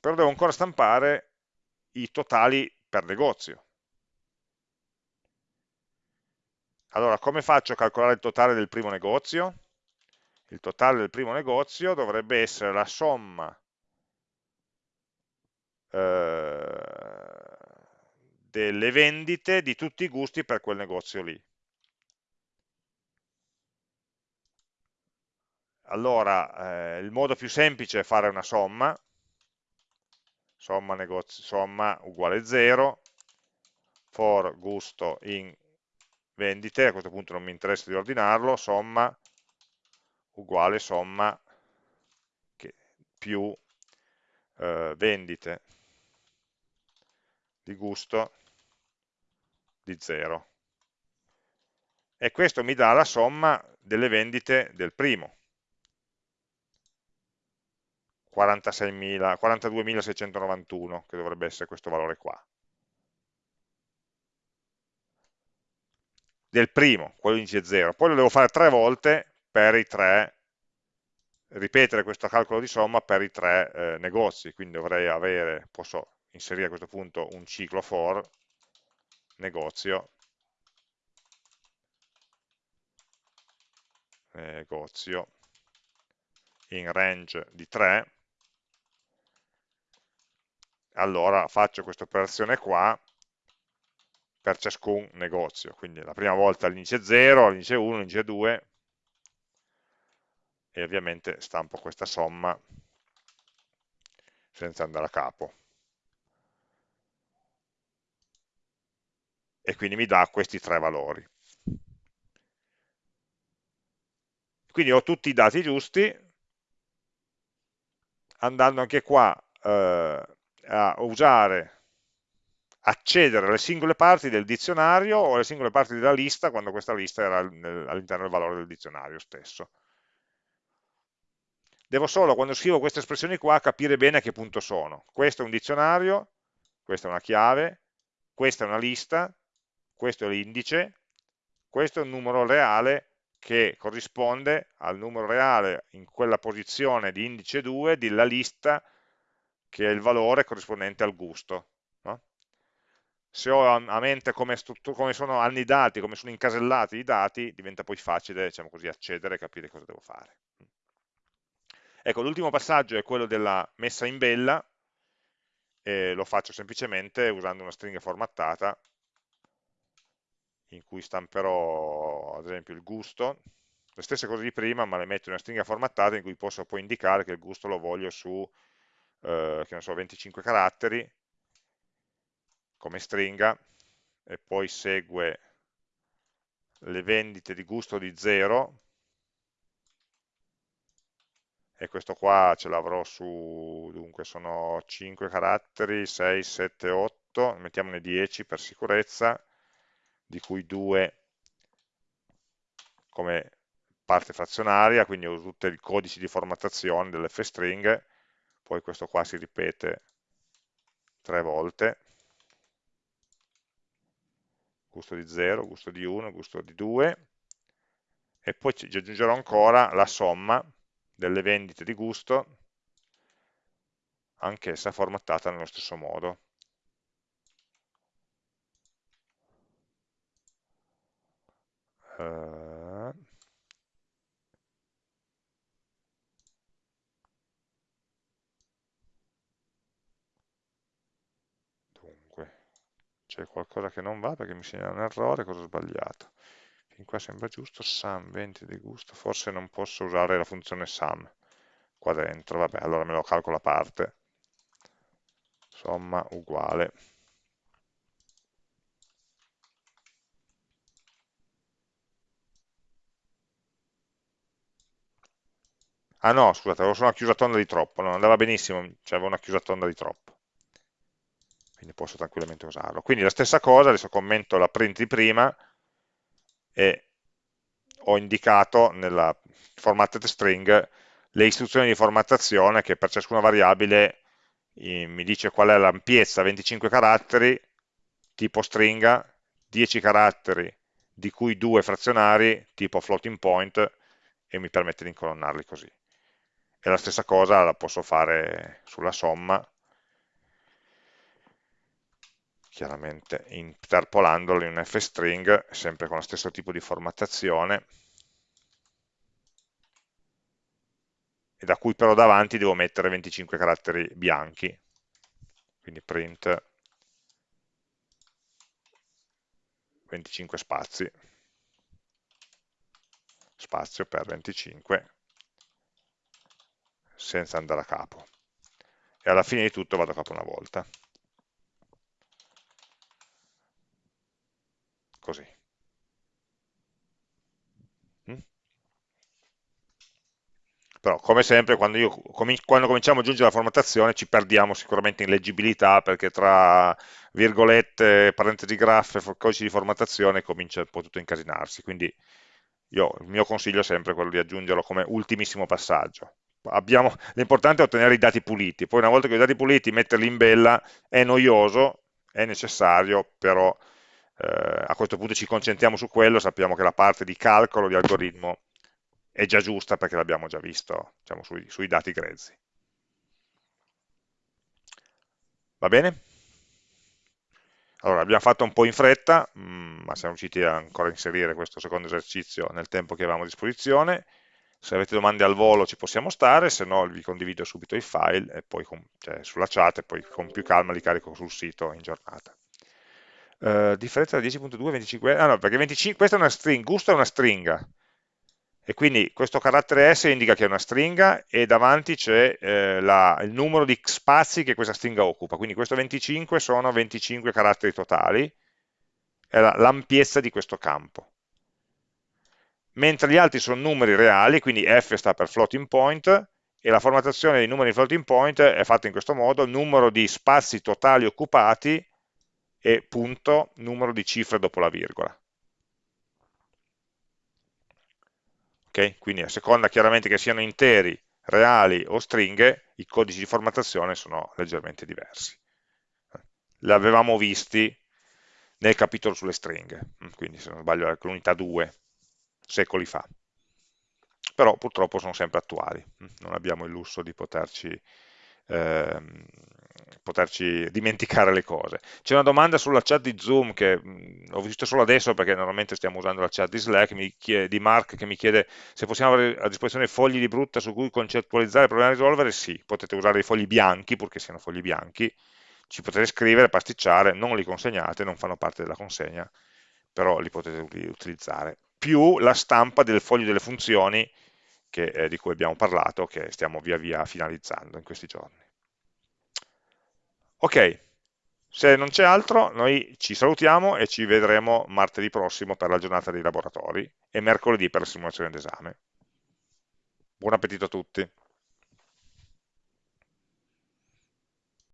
però devo ancora stampare i totali per negozio. Allora, come faccio a calcolare il totale del primo negozio? Il totale del primo negozio dovrebbe essere la somma eh, delle vendite di tutti i gusti per quel negozio lì. Allora, eh, il modo più semplice è fare una somma, somma, negozio, somma uguale 0, for gusto in vendite, a questo punto non mi interessa di ordinarlo, somma uguale somma più eh, vendite di gusto di 0. E questo mi dà la somma delle vendite del primo. 42.691, che dovrebbe essere questo valore qua. Del primo, quello indice 0. Poi lo devo fare tre volte per i tre, ripetere questo calcolo di somma per i tre eh, negozi, quindi dovrei avere, posso inserire a questo punto un ciclo for negozio negozio in range di 3 allora faccio questa operazione qua per ciascun negozio, quindi la prima volta l'indice 0, l'indice 1, l'indice 2 e ovviamente stampo questa somma senza andare a capo. E quindi mi dà questi tre valori. Quindi ho tutti i dati giusti, andando anche qua eh, a usare, accedere alle singole parti del dizionario o alle singole parti della lista quando questa lista era all'interno del valore del dizionario stesso. Devo solo, quando scrivo queste espressioni qua, capire bene a che punto sono. Questo è un dizionario, questa è una chiave, questa è una lista, questo è l'indice, questo è un numero reale che corrisponde al numero reale in quella posizione di indice 2 della lista che è il valore corrispondente al gusto. Se ho a mente come, come, sono annidati, come sono incasellati i dati, diventa poi facile diciamo così, accedere e capire cosa devo fare. Ecco, l'ultimo passaggio è quello della messa in bella, e lo faccio semplicemente usando una stringa formattata in cui stamperò ad esempio il gusto, le stesse cose di prima ma le metto in una stringa formattata in cui posso poi indicare che il gusto lo voglio su eh, so, 25 caratteri come stringa e poi segue le vendite di gusto di 0 e questo qua ce l'avrò su, dunque sono 5 caratteri, 6, 7, 8, mettiamone 10 per sicurezza, di cui 2 come parte frazionaria, quindi ho tutti i codici di formattazione delle f-string, poi questo qua si ripete tre volte, gusto di 0, gusto di 1, gusto di 2, e poi ci aggiungerò ancora la somma delle vendite di gusto, anch'essa formattata nello stesso modo. Uh, c'è qualcosa che non va perché mi segna un errore, cosa ho sbagliato? Fin qua sembra giusto, sum 20 di gusto, forse non posso usare la funzione sum qua dentro, vabbè, allora me lo calcolo a parte, somma uguale. Ah no, scusate, avevo solo una chiusatonda di troppo, non andava benissimo, c'avevo una chiusatonda di troppo quindi posso tranquillamente usarlo. Quindi la stessa cosa, adesso commento la print di prima e ho indicato nella formatted string le istruzioni di formattazione che per ciascuna variabile mi dice qual è l'ampiezza, 25 caratteri, tipo stringa, 10 caratteri, di cui 2 frazionari, tipo floating point, e mi permette di incolonnarli così. E la stessa cosa la posso fare sulla somma, chiaramente interpolandolo in un f-string, sempre con lo stesso tipo di formattazione, e da cui però davanti devo mettere 25 caratteri bianchi, quindi print 25 spazi, spazio per 25, senza andare a capo. E alla fine di tutto vado a capo una volta. Così. però come sempre quando, io, quando cominciamo a aggiungere la formattazione ci perdiamo sicuramente in leggibilità perché tra virgolette, parentesi graffe, codici di formattazione comincia un po' tutto a incasinarsi, quindi io, il mio consiglio è sempre quello di aggiungerlo come ultimissimo passaggio. L'importante è ottenere i dati puliti, poi una volta che i dati puliti metterli in bella è noioso, è necessario, però eh, a questo punto ci concentriamo su quello, sappiamo che la parte di calcolo, di algoritmo è già giusta perché l'abbiamo già visto diciamo, sui, sui dati grezzi. Va bene? Allora, abbiamo fatto un po' in fretta, mm, ma siamo riusciti ancora a inserire questo secondo esercizio nel tempo che avevamo a disposizione. Se avete domande al volo ci possiamo stare, se no vi condivido subito i file e poi cioè, sulla chat e poi con più calma li carico sul sito in giornata. Uh, differenza tra 10.2 e 25, ah no, perché 25, questa è una string, gusto è una stringa, e quindi questo carattere S indica che è una stringa e davanti c'è eh, il numero di spazi che questa stringa occupa, quindi questo 25 sono 25 caratteri totali, è l'ampiezza di questo campo. Mentre gli altri sono numeri reali, quindi F sta per floating point, e la formattazione dei numeri di floating point è fatta in questo modo, numero di spazi totali occupati e punto, numero di cifre dopo la virgola. Okay? Quindi a seconda chiaramente che siano interi, reali o stringhe, i codici di formattazione sono leggermente diversi. L'avevamo visti nel capitolo sulle stringhe, quindi se non sbaglio è l'unità 2, secoli fa. Però purtroppo sono sempre attuali, non abbiamo il lusso di poterci ehm, poterci dimenticare le cose. C'è una domanda sulla chat di Zoom che mh, ho visto solo adesso perché normalmente stiamo usando la chat di Slack, chiede, di Mark che mi chiede se possiamo avere a disposizione fogli di brutta su cui concettualizzare il problema da risolvere, sì, potete usare dei fogli bianchi, purché siano fogli bianchi, ci potete scrivere, pasticciare, non li consegnate, non fanno parte della consegna, però li potete utilizzare. Più la stampa del foglio delle funzioni che, eh, di cui abbiamo parlato, che stiamo via via finalizzando in questi giorni. Ok, se non c'è altro, noi ci salutiamo e ci vedremo martedì prossimo per la giornata dei laboratori e mercoledì per la simulazione d'esame. Buon appetito a tutti.